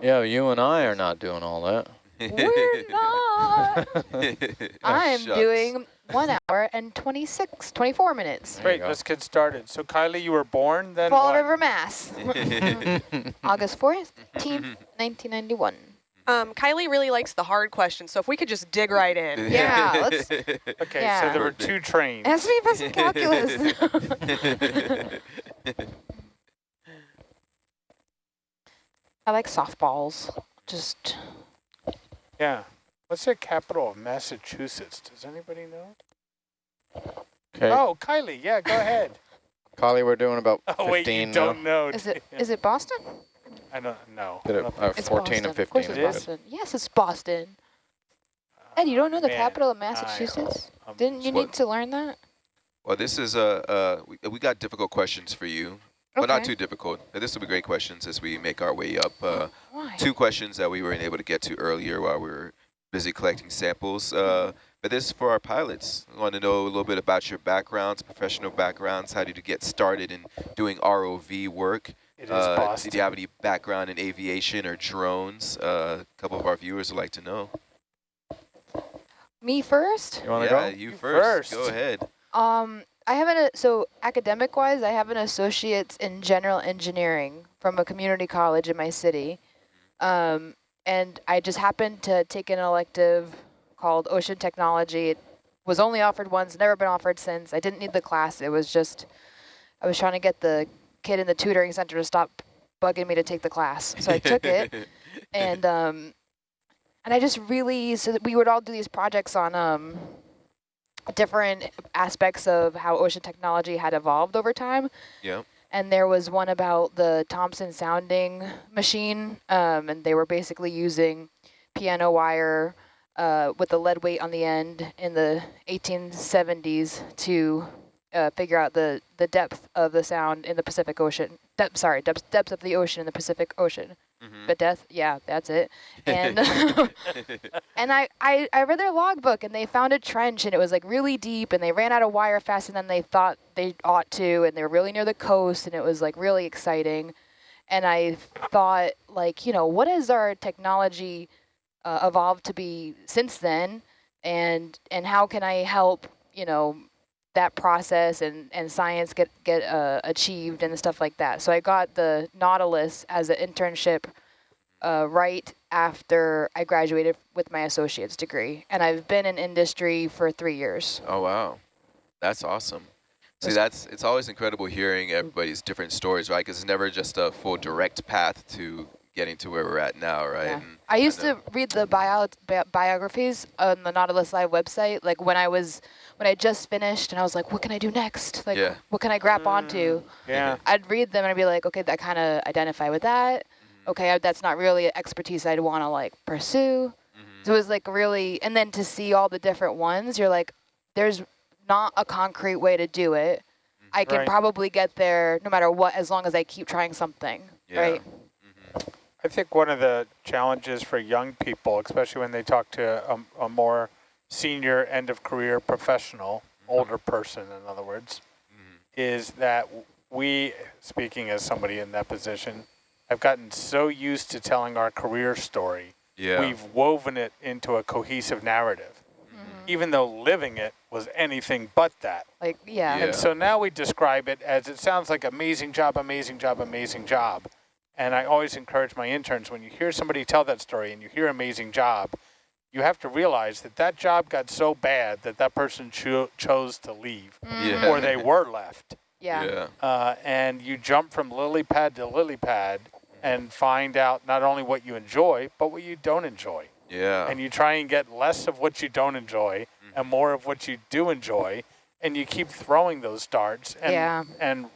Yeah, you and I are not doing all that. We're [LAUGHS] not. [LAUGHS] I'm Shucks. doing one hour and 26, 24 minutes. There Great, let's get started. So Kylie, you were born then Fall what? River, Mass. August 4th, 1991. Um, Kylie really likes the hard questions, so if we could just dig right in. [LAUGHS] Yeah, let's. [LAUGHS] Okay, yeah. so there were two trains. Ask me about some calculus. [LAUGHS] I like softballs. Just. Yeah. What's the capital of Massachusetts? Does anybody know? Okay. Oh, Kylie. Yeah, go ahead. Kylie, we're doing about oh, 15 wait, you now. don't know. Is it, is it Boston? I don't know. Did it, uh, It's 14 Boston. and Of course 15 it's is is. Boston. Yes, it's Boston. Ed, you don't know the Man, capital of Massachusetts? um, Didn't you What? need to learn that? Well, this is a, uh, we, we got difficult questions for you, but not too difficult. This will be great questions as we make our way up. Uh, Why? two questions that we weren't able to get to earlier while we were busy collecting samples. Uh, but this is for our pilots. I want to know a little bit about your backgrounds, professional backgrounds. How did you get started in doing ROV work? It is Uh, Boston. did you have any background in aviation or drones? Uh, a couple of our viewers would like to know. Me first? You want yeah, go? you, You first. first. Go ahead. Um, I have an, so academic wise, I have an associate's in general engineering from a community college in my city. Um, and I just happened to take an elective called ocean technology. It was only offered once, never been offered since. I didn't need the class. It was just, I was trying to get the kid in the tutoring center to stop bugging me to take the class. So I took it [LAUGHS] and, um, and I just really, so that we would all do these projects on, um, different aspects of how ocean technology had evolved over time. Yeah. And there was one about the Thomson sounding machine, um, and they were basically using piano wire uh, with the lead weight on the end in the 1870s to uh, figure out the, the depth of the sound in the Pacific Ocean. Depth, sorry, depth, depth of the ocean in the Pacific Ocean. Mhm. But death, yeah, that's it. And [LAUGHS] [LAUGHS] and I, I, I read their logbook and they found a trench and it was like really deep and they ran out of wire faster than they thought they ought to and they were really near the coast and it was like really exciting. And I thought like, you know, what has our technology uh, evolved to be since then? And, and how can I help, you know, that process and, and science get, get uh, achieved and stuff like that. So I got the Nautilus as an internship uh, right after I graduated with my associate's degree. And I've been in industry for three years. Oh, wow. That's awesome. See, That's- that's it's always incredible hearing everybody's different stories, right? Because it's never just a full direct path to getting to where we're at now, right? Yeah. And I used know- to read the bio bi biographies on the Nautilus Live website, like when I was, when I just finished and I was like, what can I do next? Like, Yeah. what can I grab onto? Mm-hmm. Yeah. Mm-hmm. I'd read them and I'd be like, okay, that kind of identify with that. Mhm. Okay, that's not really an expertise I'd want to like pursue. Mm-hmm. So it was like really, and then to see all the different ones, you're like, there's not a concrete way to do it. I can Right. probably get there no matter what, as long as I keep trying something, Yeah. right? I think one of the challenges for young people, especially when they talk to a, a more senior end of career professional, older person, in other words, Mhm. is that we, speaking as somebody in that position, have gotten so used to telling our career story, Yeah. we've woven it into a cohesive narrative, Mhm. even though living it was anything but that. Like, yeah. Yeah. And so now we describe it as it sounds like amazing job, amazing job, amazing job. And I always encourage my interns when you hear somebody tell that story and you hear amazing job, you have to realize that that job got so bad that that person cho chose to leave Yeah. or they were left. [LAUGHS] Yeah. Yeah. Uh, and you jump from lily pad to lily pad and find out not only what you enjoy, but what you don't enjoy. Yeah. And you try and get less of what you don't enjoy and more of what you do enjoy. And you keep throwing those darts and, Yeah. and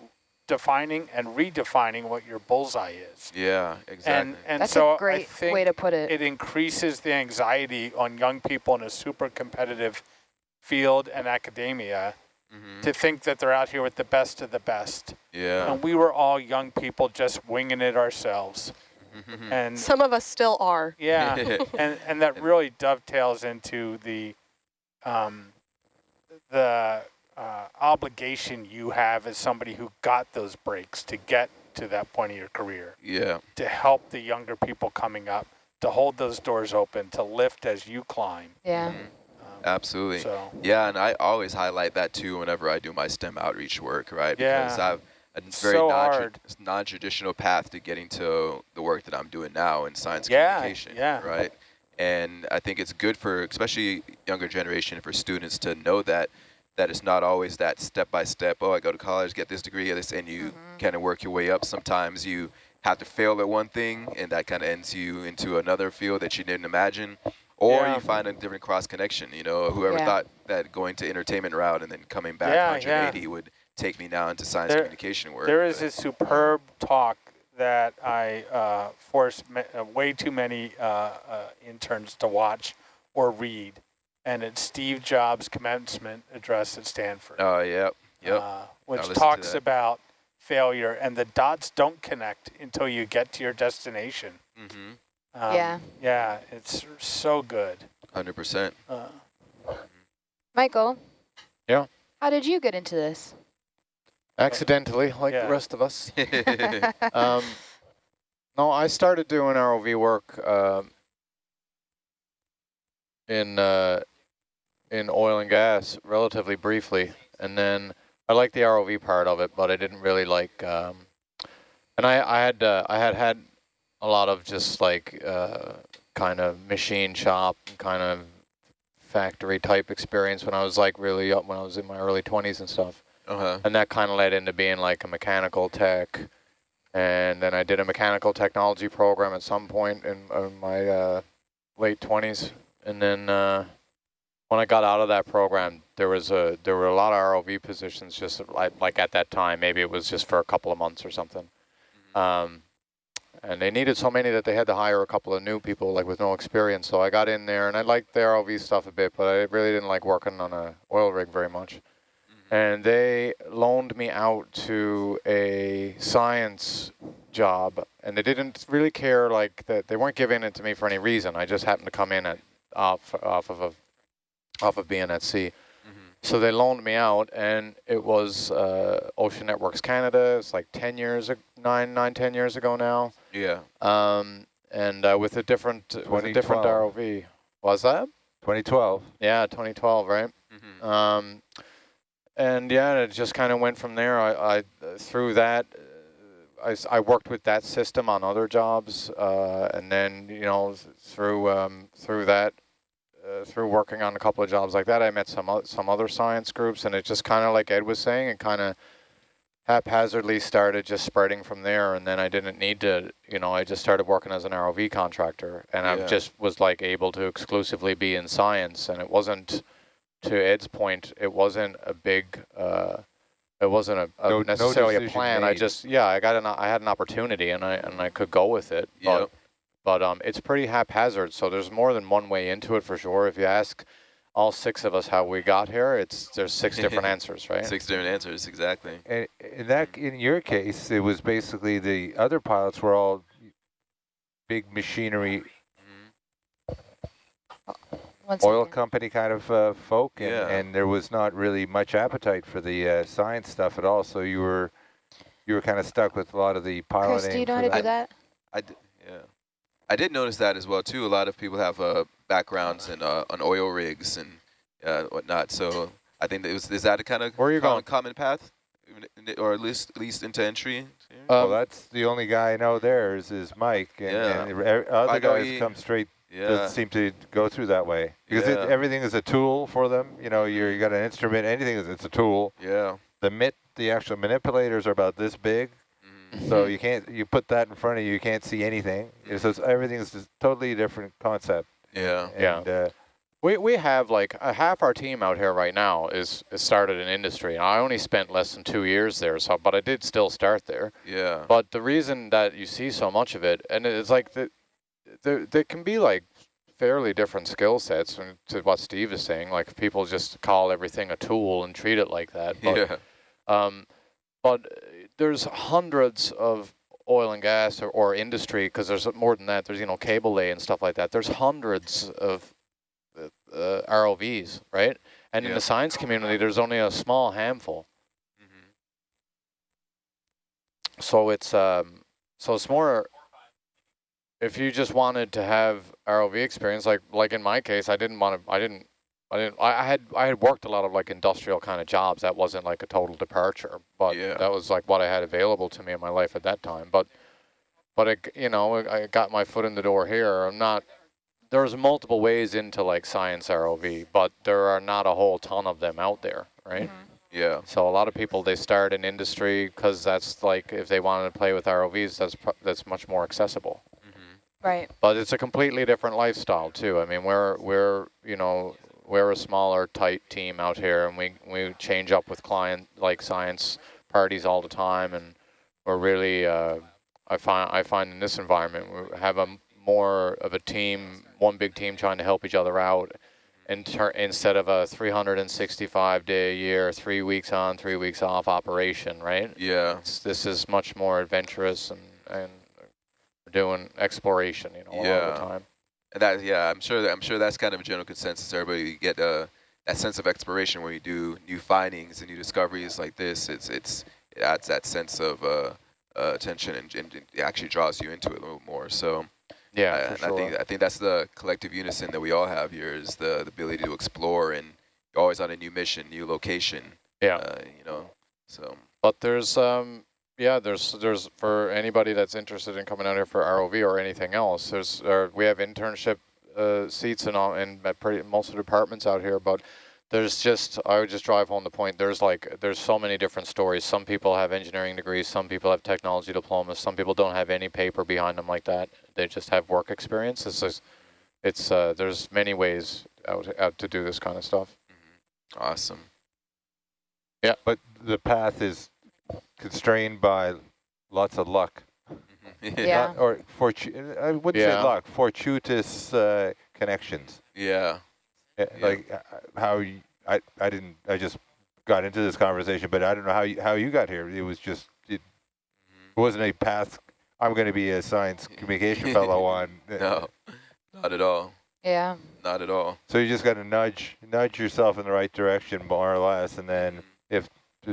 defining and redefining what your bullseye is. Yeah. Exactly. And, and That's so a great I think way to put it. it increases the anxiety on young people in a super competitive field and academia Mhm. to think that they're out here with the best of the best. Yeah. And we were all young people just winging it ourselves. Mhm. And Some of us still are. yeah, [LAUGHS] and and that really dovetails into the um, the uh, obligation you have as somebody who got those breaks to get to that point of your career, yeah. to help the younger people coming up, to hold those doors open, to lift as you climb. Yeah. Mhm. Um, Absolutely. so Yeah, and I always highlight that too whenever I do my STEM outreach work, right? Yeah. Because Yeah. I've a very So non, non, traditional path to getting to the work that I'm doing now in science Yeah, communication, yeah. right? And I think it's good for, especially younger generation, for students to know that that it's not always that step by step. Oh, I go to college, get this degree, this, and you Mhm. kind of work your way up. Sometimes you have to fail at one thing, and that kind of ends you into another field that you didn't imagine. Or Yeah. you find a different cross connection. You know, whoever Yeah. thought that going to entertainment route and then coming back Yeah, 180 would take me now into science There- communication work. There is but- a superb talk that I uh, forced uh, way too many uh, uh, interns to watch or read, and it's Steve Jobs' commencement address at Stanford, Oh, yep, yep. uh, which talks about failure and the dots don't connect until you get to your destination. mm-hmm. Um, Yeah. Yeah, it's so good. 100%. Uh, Michael. Yeah? How did you get into this? Accidentally, like Yeah. the rest of us. [LAUGHS] [LAUGHS] um, no, I started doing ROV work um, in uh, in oil and gas relatively briefly, and then I liked the ROV part of it, but I didn't really like. Um, and I I had uh, I had had a lot of just like uh, kind of machine shop kind of factory type experience when I was like really up when I was in my early 20s and stuff uh-huh. and that kind of led into being like a mechanical tech and then I did a mechanical technology program at some point in, in my uh, late 20s and then uh, when I got out of that program there was a there were a lot of ROV positions just like, like at that time. Maybe it was just for a couple of months or something. Um, and they needed so many that they had to hire a couple of new people like with no experience. So I got in there and I liked the ROV stuff a bit but I really didn't like working on a oil rig very much. And they loaned me out to a science job and they didn't really care like that they weren't giving it to me for any reason. I just happened to come in at off off of a off of being at sea Mhm. so they loaned me out and it was uh, ocean networks canada it's like 10 years nine nine ten years ago now Yeah. um, and uh, with a different with a different rov was that 2012. yeah 2012 right Mm-hmm. um, and yeah, it just kind of went from there. I, I through that, uh, I, I worked with that system on other jobs, uh, and then you know through um, through that, uh, through working on a couple of jobs like that, I met some some other science groups, and it just kind of like Ed was saying, it kind of haphazardly started just spreading from there, and then I didn't need to, you know, I just started working as an ROV contractor, and I just was like able to exclusively be in science, and it wasn't to Ed's point, it wasn't a big, uh, it wasn't a, a No- no necessarily a decision plan. I just, yeah, I got an, I had an opportunity and I and I could go with it. Yep. But, but um, it's pretty haphazard. So there's more than one way into it for sure. If you ask all six of us how we got here, it's there's six different [LAUGHS] answers, right? Six different answers, exactly. And in that, in your case, it was basically the other pilots were all big machinery, Mhm. One oil second. company kind of uh, folk, and, Yeah. and there was not really much appetite for the uh, science stuff at all. So you were you were kind of stuck with a lot of the piloting. Chris, do you know how to do that. that? I d- yeah. I did notice that as well too. A lot of people have uh, backgrounds in uh, on oil rigs and uh, whatnot. So I think that it was is that a kind of Where are you common, going? common path, or at least at least into entry? here? well, Um, that's the only guy I know there is, is Mike, and, Yeah. and other I guys he- come straight. yeah. Doesn't seem to go through that way because it, everything is a tool for them. You know, you're, you got an instrument, anything is it's a tool. Yeah. The mit, the actual manipulators are about this big. So you can't you put that in front of you, you can't see anything. It's just, everything is just totally different concept. Yeah. Yeah. Uh, We we have like uh, half our team out here right now is, is started in industry. And I only spent less than two years there, so but I did still start there. Yeah. But the reason that you see so much of it, and it's like the, there there can be like fairly different skill sets. And to what Steve is saying, like people just call everything a tool and treat it like that. But yeah. um, but there's hundreds of oil and gas or, or industry because there's more than that. There's you know cable lay and stuff like that. There's hundreds of uh, uh, ROVs, right? And in the science community, there's only a small handful. Mhm. So it's um, so it's more. If you just wanted to have ROV experience, like like in my case, I didn't want to. I didn't. I didn't. I, I had I had worked a lot of like industrial kind of jobs. That wasn't like a total departure, but Yeah. that was like what I had available to me in my life at that time. But but it, you know, I got my foot in the door here. I'm not. There's multiple ways into like science ROV, but there are not a whole ton of them out there, right? Yeah. So a lot of people, they start in industry because that's like, if they wanted to play with ROVs, that's, pro- that's much more accessible. Mm-hmm. Right. But it's a completely different lifestyle too. I mean, we're, we're, you know, we're a smaller, tight team out here and we, we change up with client, like science parties all the time. And we're really, uh, I find, I find in this environment, we have a more of a team, one big team trying to help each other out in instead of a 365 day a year, three weeks on, three weeks off operation, right? Yeah. It's, this is much more adventurous and, and doing exploration, you know, all the time. That, yeah, I'm sure that I'm sure that's kind of a general consensus. Everybody get uh, that sense of exploration where you do new findings and new discoveries like this. It's it's it adds that sense of uh, uh, attention and, and it actually draws you into it a little more. So Yeah, I, and sure. I think I think that's the collective unison that we all have here is the, the ability to explore and you're always on a new mission, new location. yeah. Uh, you know, so But there's, um, yeah, there's, there's for anybody that's interested in coming out here for ROV or anything else. There's, uh, we have internship uh, seats in all in pretty most of the departments out here. But there's just, I would just drive home the point. There's like, there's so many different stories. Some people have engineering degrees. Some people have technology diplomas. Some people don't have any paper behind them like that. They just have work experience. It's just, it's uh, there's many ways out out to do this kind of stuff. awesome. Yeah, but the path is constrained by lots of luck. [LAUGHS] Yeah. Not- or fortu- I wouldn't Yeah. say luck, fortuitous uh, connections. Yeah. Uh, Yeah. Like uh, how you, I, I didn't, I just got into this conversation, but I don't know how you, how you got here. It was just, it wasn't a path. I'm going to be a science [LAUGHS] communication fellow on. [LAUGHS] No, not at all. Yeah. Not at all. So you just got to nudge, nudge yourself in the right direction, more or less, and then if, if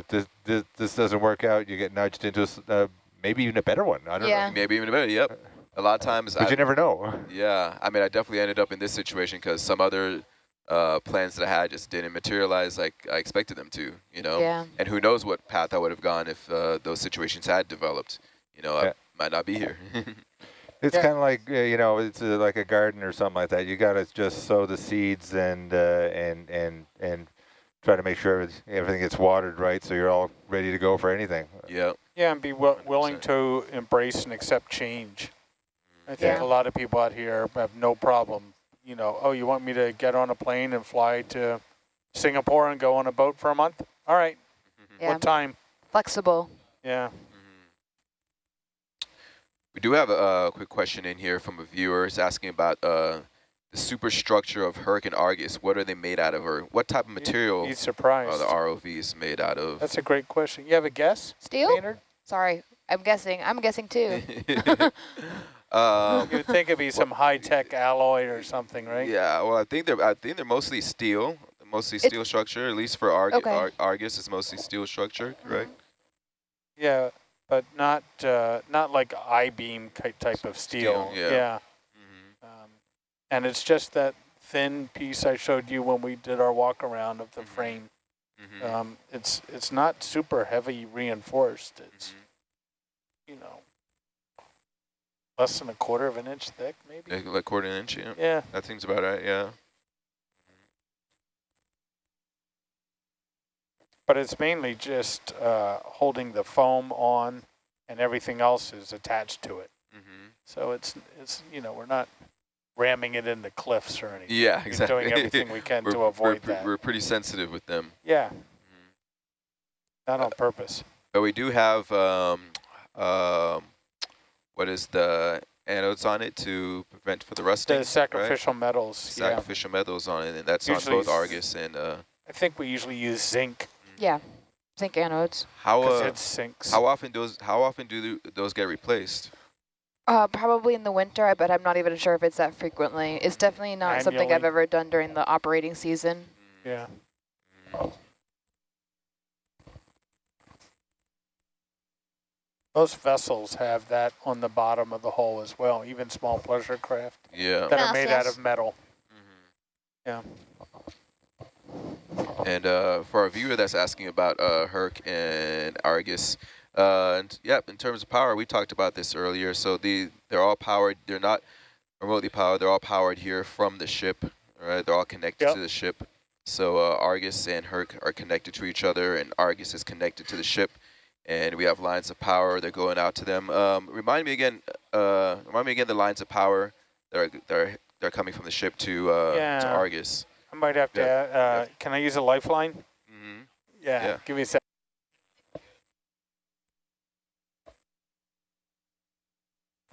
this, this this doesn't work out, you get nudged into a s- uh, maybe even a better one. I don't Yeah. Maybe even a better. Yep. A lot of times, but I, you never know. yeah. I mean, I definitely ended up in this situation because some other uh, plans that I had just didn't materialize like I expected them to. You know. Yeah. And who knows what path I would have gone if uh, those situations had developed. You know, Yeah. I might not be here. [LAUGHS] It's Yeah. kind of like uh, you know, it's uh, like a garden or something like that. You got to just sow the seeds and uh, and and and try to make sure everything gets watered right, so you're all ready to go for anything. yeah. Yeah, and be wi- willing 100%. to embrace and accept change. I think Yeah. a lot of people out here have no problem. You know, oh, you want me to get on a plane and fly to Singapore and go on a boat for a month? All right. Yeah. What time? Flexible. Yeah. We do have a, uh quick question in here from a viewer. It's asking about uh, the superstructure of Herc and Argus. What are they made out of, or what type of material He's are surprised. the ROVs made out of? That's a great question. You have a guess, Steel? Maynard? Sorry. I'm guessing. I'm guessing too. [LAUGHS] [LAUGHS] um, You would think it'd be some high-tech alloy or something, right? yeah, well, I think they're I think they're mostly steel, mostly It's- steel structure. At least for Arg Okay. Ar Argus, it's mostly steel structure, correct? Yeah, but not uh, not like I-beam ki- type of steel. Steel, yeah. yeah. Hmm and it's just that thin piece I showed you when we did our walk around of the Mhm. frame. hmm Um, it's it's not super heavy reinforced. It's Mm-hmm. you know less than a quarter of an inch thick, maybe. Like, like quarter an inch, yeah. Yeah. That seems about right, yeah. But it's mainly just uh, holding the foam on, and everything else is attached to it. hmm So it's it's you know we're not ramming it into cliffs or anything. Yeah, We're exactly. doing everything we can [LAUGHS] we're, to we're avoid that. We're pretty sensitive with them. Yeah, Mhm. not on purpose. But we do have, um, um, what is the anodes on it to prevent for the rusting? The right? sacrificial metals. Yeah, Sacrificial metals on it, and that's Usually on both Argus and uh, I think we usually use zinc Yeah. Zinc anodes. how uh, it sinks. how often those how often do those get replaced? Uh, probably in the winter, I- but I'm not even sure if it's that frequently. It's definitely not something I've ever done during the operating season. yeah. Most vessels have that on the bottom of the hull as well, even small pleasure craft Yeah. that are made out of metal. Yeah. And uh, for our viewer that's asking about uh, Herc and Argus, uh, and yeah, in terms of power, we talked about this earlier. So the they're all powered. They're not remotely powered. They're all powered here from the ship. Right, they're all connected Yep. to the ship. So uh, Argus and Herc are connected to each other, and Argus is connected to the ship, and we have lines of power. They're going out to them. Um, remind me again. Uh, remind me again the lines of power that are that are, that are coming from the ship to uh, to Argus. I might have to, Yeah, uh, can I use a lifeline? hmm Yeah, Yeah. give me a sec.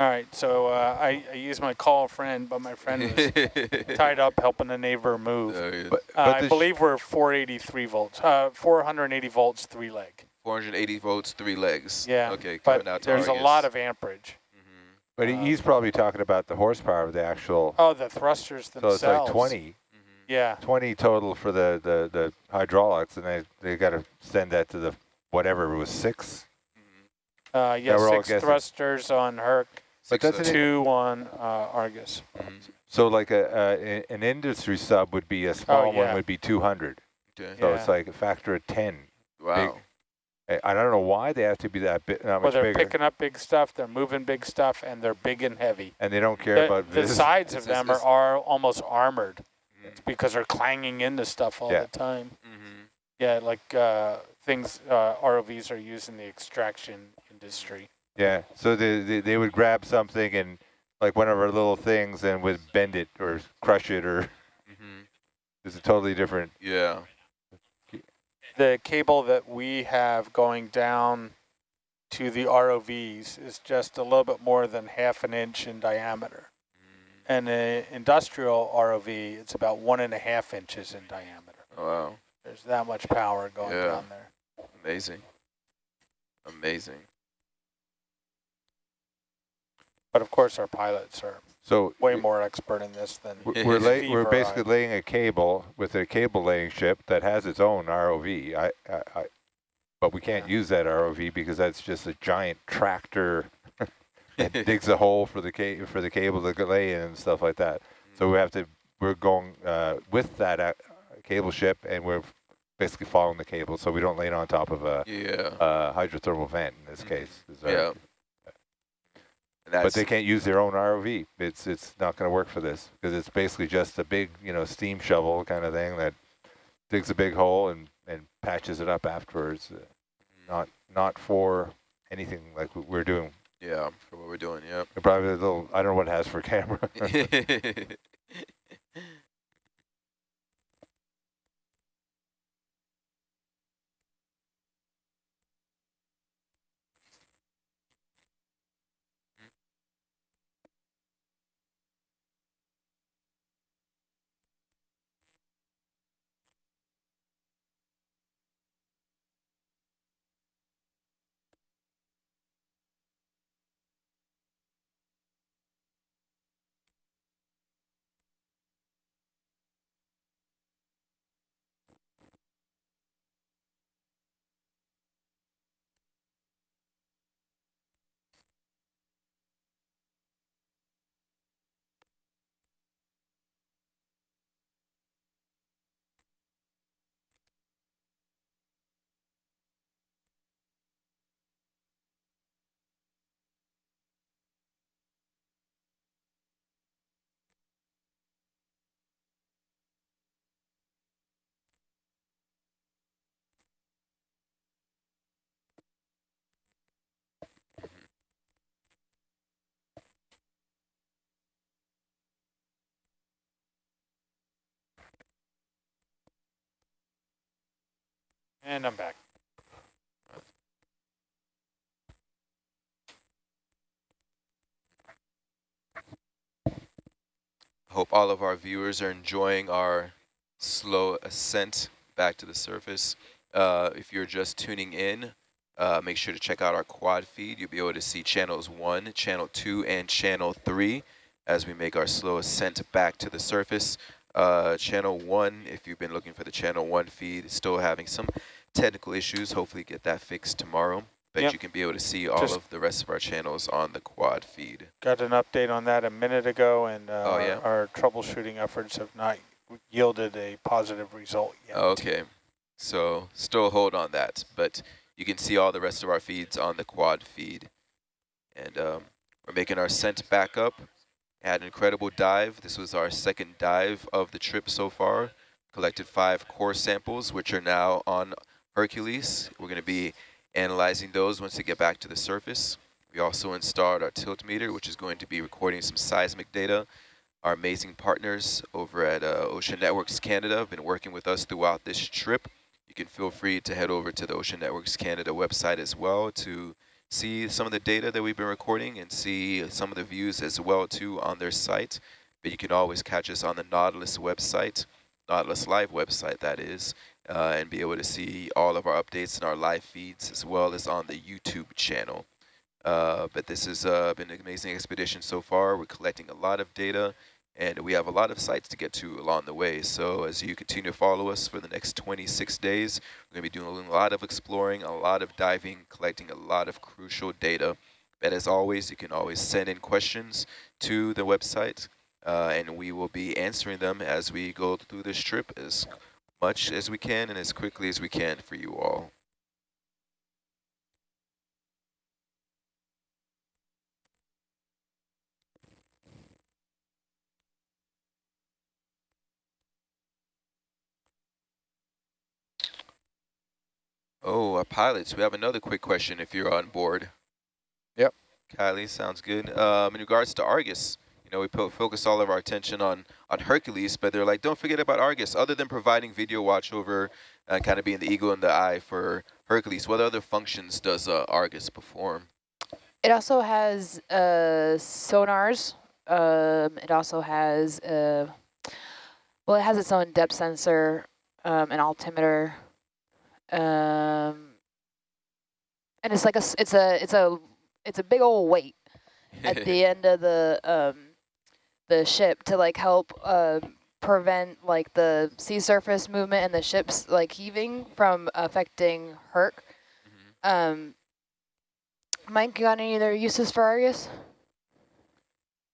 All right, so uh, I, I used my call friend, but my friend was [LAUGHS] tied up helping a neighbor move. There he is. But, Uh, I believe we're 483 volts, uh, 480 volts, three leg. 480 volts, three legs. Yeah, Okay, But coming out there's a lot of amperage. Mhm. but uh, he's probably talking about the horsepower of the actual. Oh, the thrusters themselves. so it's like 20, Mhm. Yeah, 20 total for the the the hydraulics, and they they got to send that to the whatever it was six. Uh, yeah, six thrusters on Herc, But Six, doesn't uh, it- two on uh, Argus. mhm. So like a, a an industry sub would be a small Oh, yeah. one would be 200. Okay. So Yeah. it's like a factor of 10. Wow. I, I don't know why they have to be that big. Well, they're bigger, picking up big stuff, they're moving big stuff, and they're big and heavy. and they don't care The, about the vis- sides [LAUGHS] of them are, are almost armored Mhm. because they're clanging into stuff all Yeah. the time. Mhm. Yeah, like uh, things uh, ROVs are used in the extraction industry. Yeah, so they, they they would grab something and like one of our little things and would bend it or crush it or Mhm. [LAUGHS] it's a totally different. Yeah. The cable that we have going down to the ROVs is just a little bit more than half an inch in diameter. Mhm. And an industrial ROV, it's about one and a half inches in diameter. Oh, wow. There's that much power going Yeah. down there. Amazing. Amazing. But of course, our pilots are So way more expert in this than we're [LAUGHS] we're, lay, we're or I. basically laying a cable with a cable laying ship that has its own ROV. I, I, I but we can't Yeah. use that ROV because that's just a giant tractor [LAUGHS] that digs a hole for the ca- for the cable to lay in and stuff like that. So we have to we're going uh, with that uh, cable ship and we're basically following the cable so we don't lay it on top of a, Yeah. a hydrothermal vent in this Mhm. case. Yeah. But they can't use their own ROV. It's it's not going to work for this because it's basically just a big you know steam shovel kind of thing that digs a big hole and and patches it up afterwards. Uh, Not not for anything like what we're doing. Yeah, for what we're doing, yep. Probably a little. I don't know what it has for camera. [LAUGHS] [LAUGHS] And I'm back. Hope all of our viewers are enjoying our slow ascent back to the surface. Uh, if you're just tuning in, uh, make sure to check out our quad feed. You'll be able to see channels 1, channel 2, and channel 3 as we make our slow ascent back to the surface. Uh, channel 1, if you've been looking for the channel 1 feed, is still having some technical issues. Hopefully get that fixed tomorrow. But Yep. you can be able to see all Just- of the rest of our channels on the quad feed. Got an update on that a minute ago, and uh, Oh, yeah? our troubleshooting efforts have not yielded a positive result yet. Okay, so still hold on that, but you can see all the rest of our feeds on the quad feed. And um, we're making our scent back up. Had an incredible dive. This was our second dive of the trip so far. collected five core samples, which are now on Hercules. We're going to be analyzing those once they get back to the surface. We also installed our tilt meter, which is going to be recording some seismic data. Our amazing partners over at uh, Ocean Networks Canada have been working with us throughout this trip. You can feel free to head over to the Ocean Networks Canada website as well to see some of the data that we've been recording and see some of the views as well too on their site. But you can always catch us on the Nautilus website, Nautilus Live website that is, uh, and be able to see all of our updates and our live feeds as well as on the YouTube channel. Uh, but this has uh, been an amazing expedition so far. We're collecting a lot of data and we have a lot of sites to get to along the way. So as you continue to follow us for the next 26 days, we're going to be doing a lot of exploring, a lot of diving, collecting a lot of crucial data. But as always, you can always send in questions to the website, uh, and we will be answering them as we go through this trip as much as we can and as quickly as we can for you all. Oh, uh, pilots, we have another quick question if you're on board. Yep. Kylie, sounds good. Um, in regards to Argus, you know, we focus all of our attention on, on Hercules, but they're like, don't forget about Argus. Other than providing video watch over and kind of being the eagle in the eye for Hercules, what other functions does uh, Argus perform? It also has uh, sonars. Um, it also has, uh, well, it has its own depth sensor, um, an altimeter, um, and it's like a, it's a, it's a, it's a big old weight at the [LAUGHS] end of the, um, the ship to like help uh, prevent like the sea surface movement and the ships like heaving from affecting Herc. Mm -hmm. Um, Mike, you got any other uses for Argus?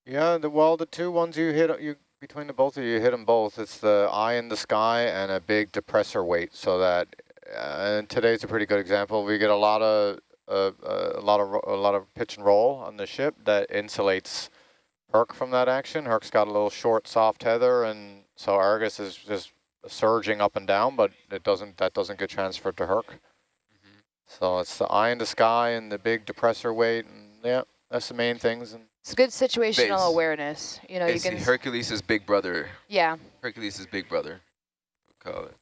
Yeah, the well, the two ones you hit, you between the both of you, you hit them both. It's the eye in the sky and a big depressor weight, so that and today's a pretty good example. We get a lot of uh, a lot of a lot of pitch and roll on the ship that insulates Herc from that action. Herc's got a little short, soft tether, and so Argus is just surging up and down, but it doesn't that doesn't get transferred to Herc. Mm -hmm. So it's the eye in the sky and the big depressor weight, and yeah, that's the main things. And it's good situational base. awareness. You know, you can Hercules' big brother. Yeah. Hercules' big brother. We'll call it.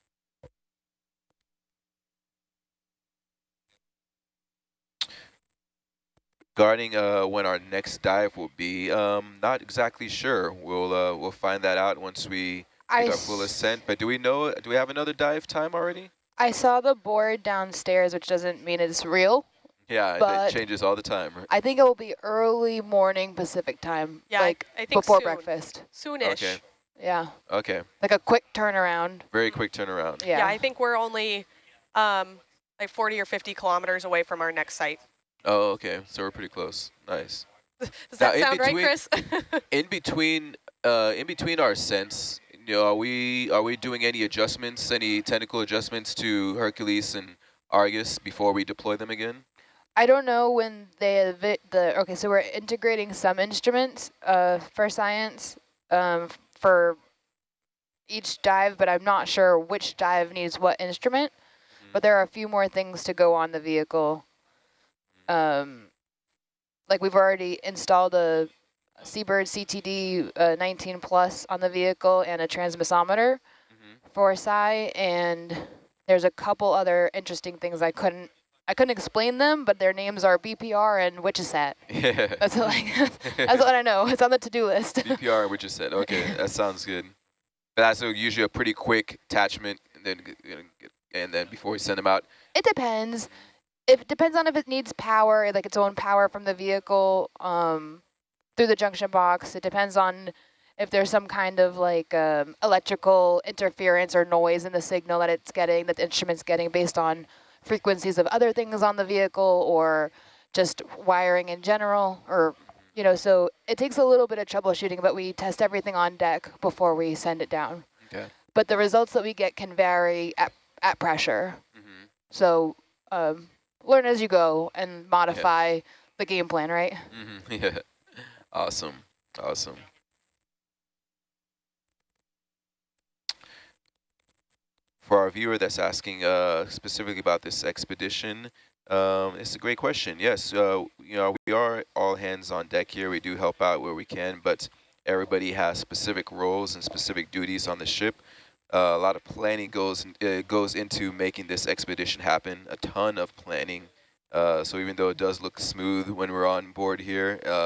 Regarding uh, when our next dive will be, um, not exactly sure. We'll uh, we'll find that out once we get our full ascent. But do we know? Do we have another dive time already? I saw the board downstairs, which doesn't mean it's real. Yeah, it changes all the time. Right? I think it will be early morning Pacific time. Yeah, like I, I think before soon. breakfast. Soonish. Okay. Yeah. Okay. Like a quick turnaround. Very quick turnaround. Yeah, yeah I think we're only um, like 40 or 50 kilometers away from our next site. Oh, okay. So we're pretty close. Nice. [LAUGHS] Does that now, sound between, right, Chris? [LAUGHS] in between, uh, in between our sense, you know, are we are we doing any adjustments, any technical adjustments to Hercules and Argus before we deploy them again? I don't know when they the okay. So we're integrating some instruments uh, for science um, for each dive, but I'm not sure which dive needs what instrument. Mm -hmm. But there are a few more things to go on the vehicle um, like we've already installed a Seabird CTD uh, 19 plus on the vehicle and a transmissometer mm -hmm. for SCI, and there's a couple other interesting things I couldn't I couldn't explain them, but their names are BPR and Witchesat. Yeah. [LAUGHS] That's like that's what I know. It's on the to-do list. [LAUGHS] BPR and Witchesat. Okay, that sounds good. But that's usually a pretty quick attachment, and then and then before we send them out. It depends it depends on if it needs power, like its own power from the vehicle um, through the junction box. It depends on if there's some kind of like um, electrical interference or noise in the signal that it's getting, that the instrument's getting based on frequencies of other things on the vehicle or just wiring in general or you know, so it takes a little bit of troubleshooting, but we test everything on deck before we send it down. Okay. But the results that we get can vary at, at pressure. Mm -hmm. So um, learn as you go and modify yeah. the game plan, right? Mm -hmm. [LAUGHS] Yeah. Awesome. Awesome. for our viewer that's asking uh, specifically about this expedition, um, it's a great question. Yes, uh, you know, we are all hands on deck here. We do help out where we can, but everybody has specific roles and specific duties on the ship. Uh, a lot of planning goes uh, goes into making this expedition happen. A ton of planning. Uh, so even though it does look smooth when we're on board here, uh,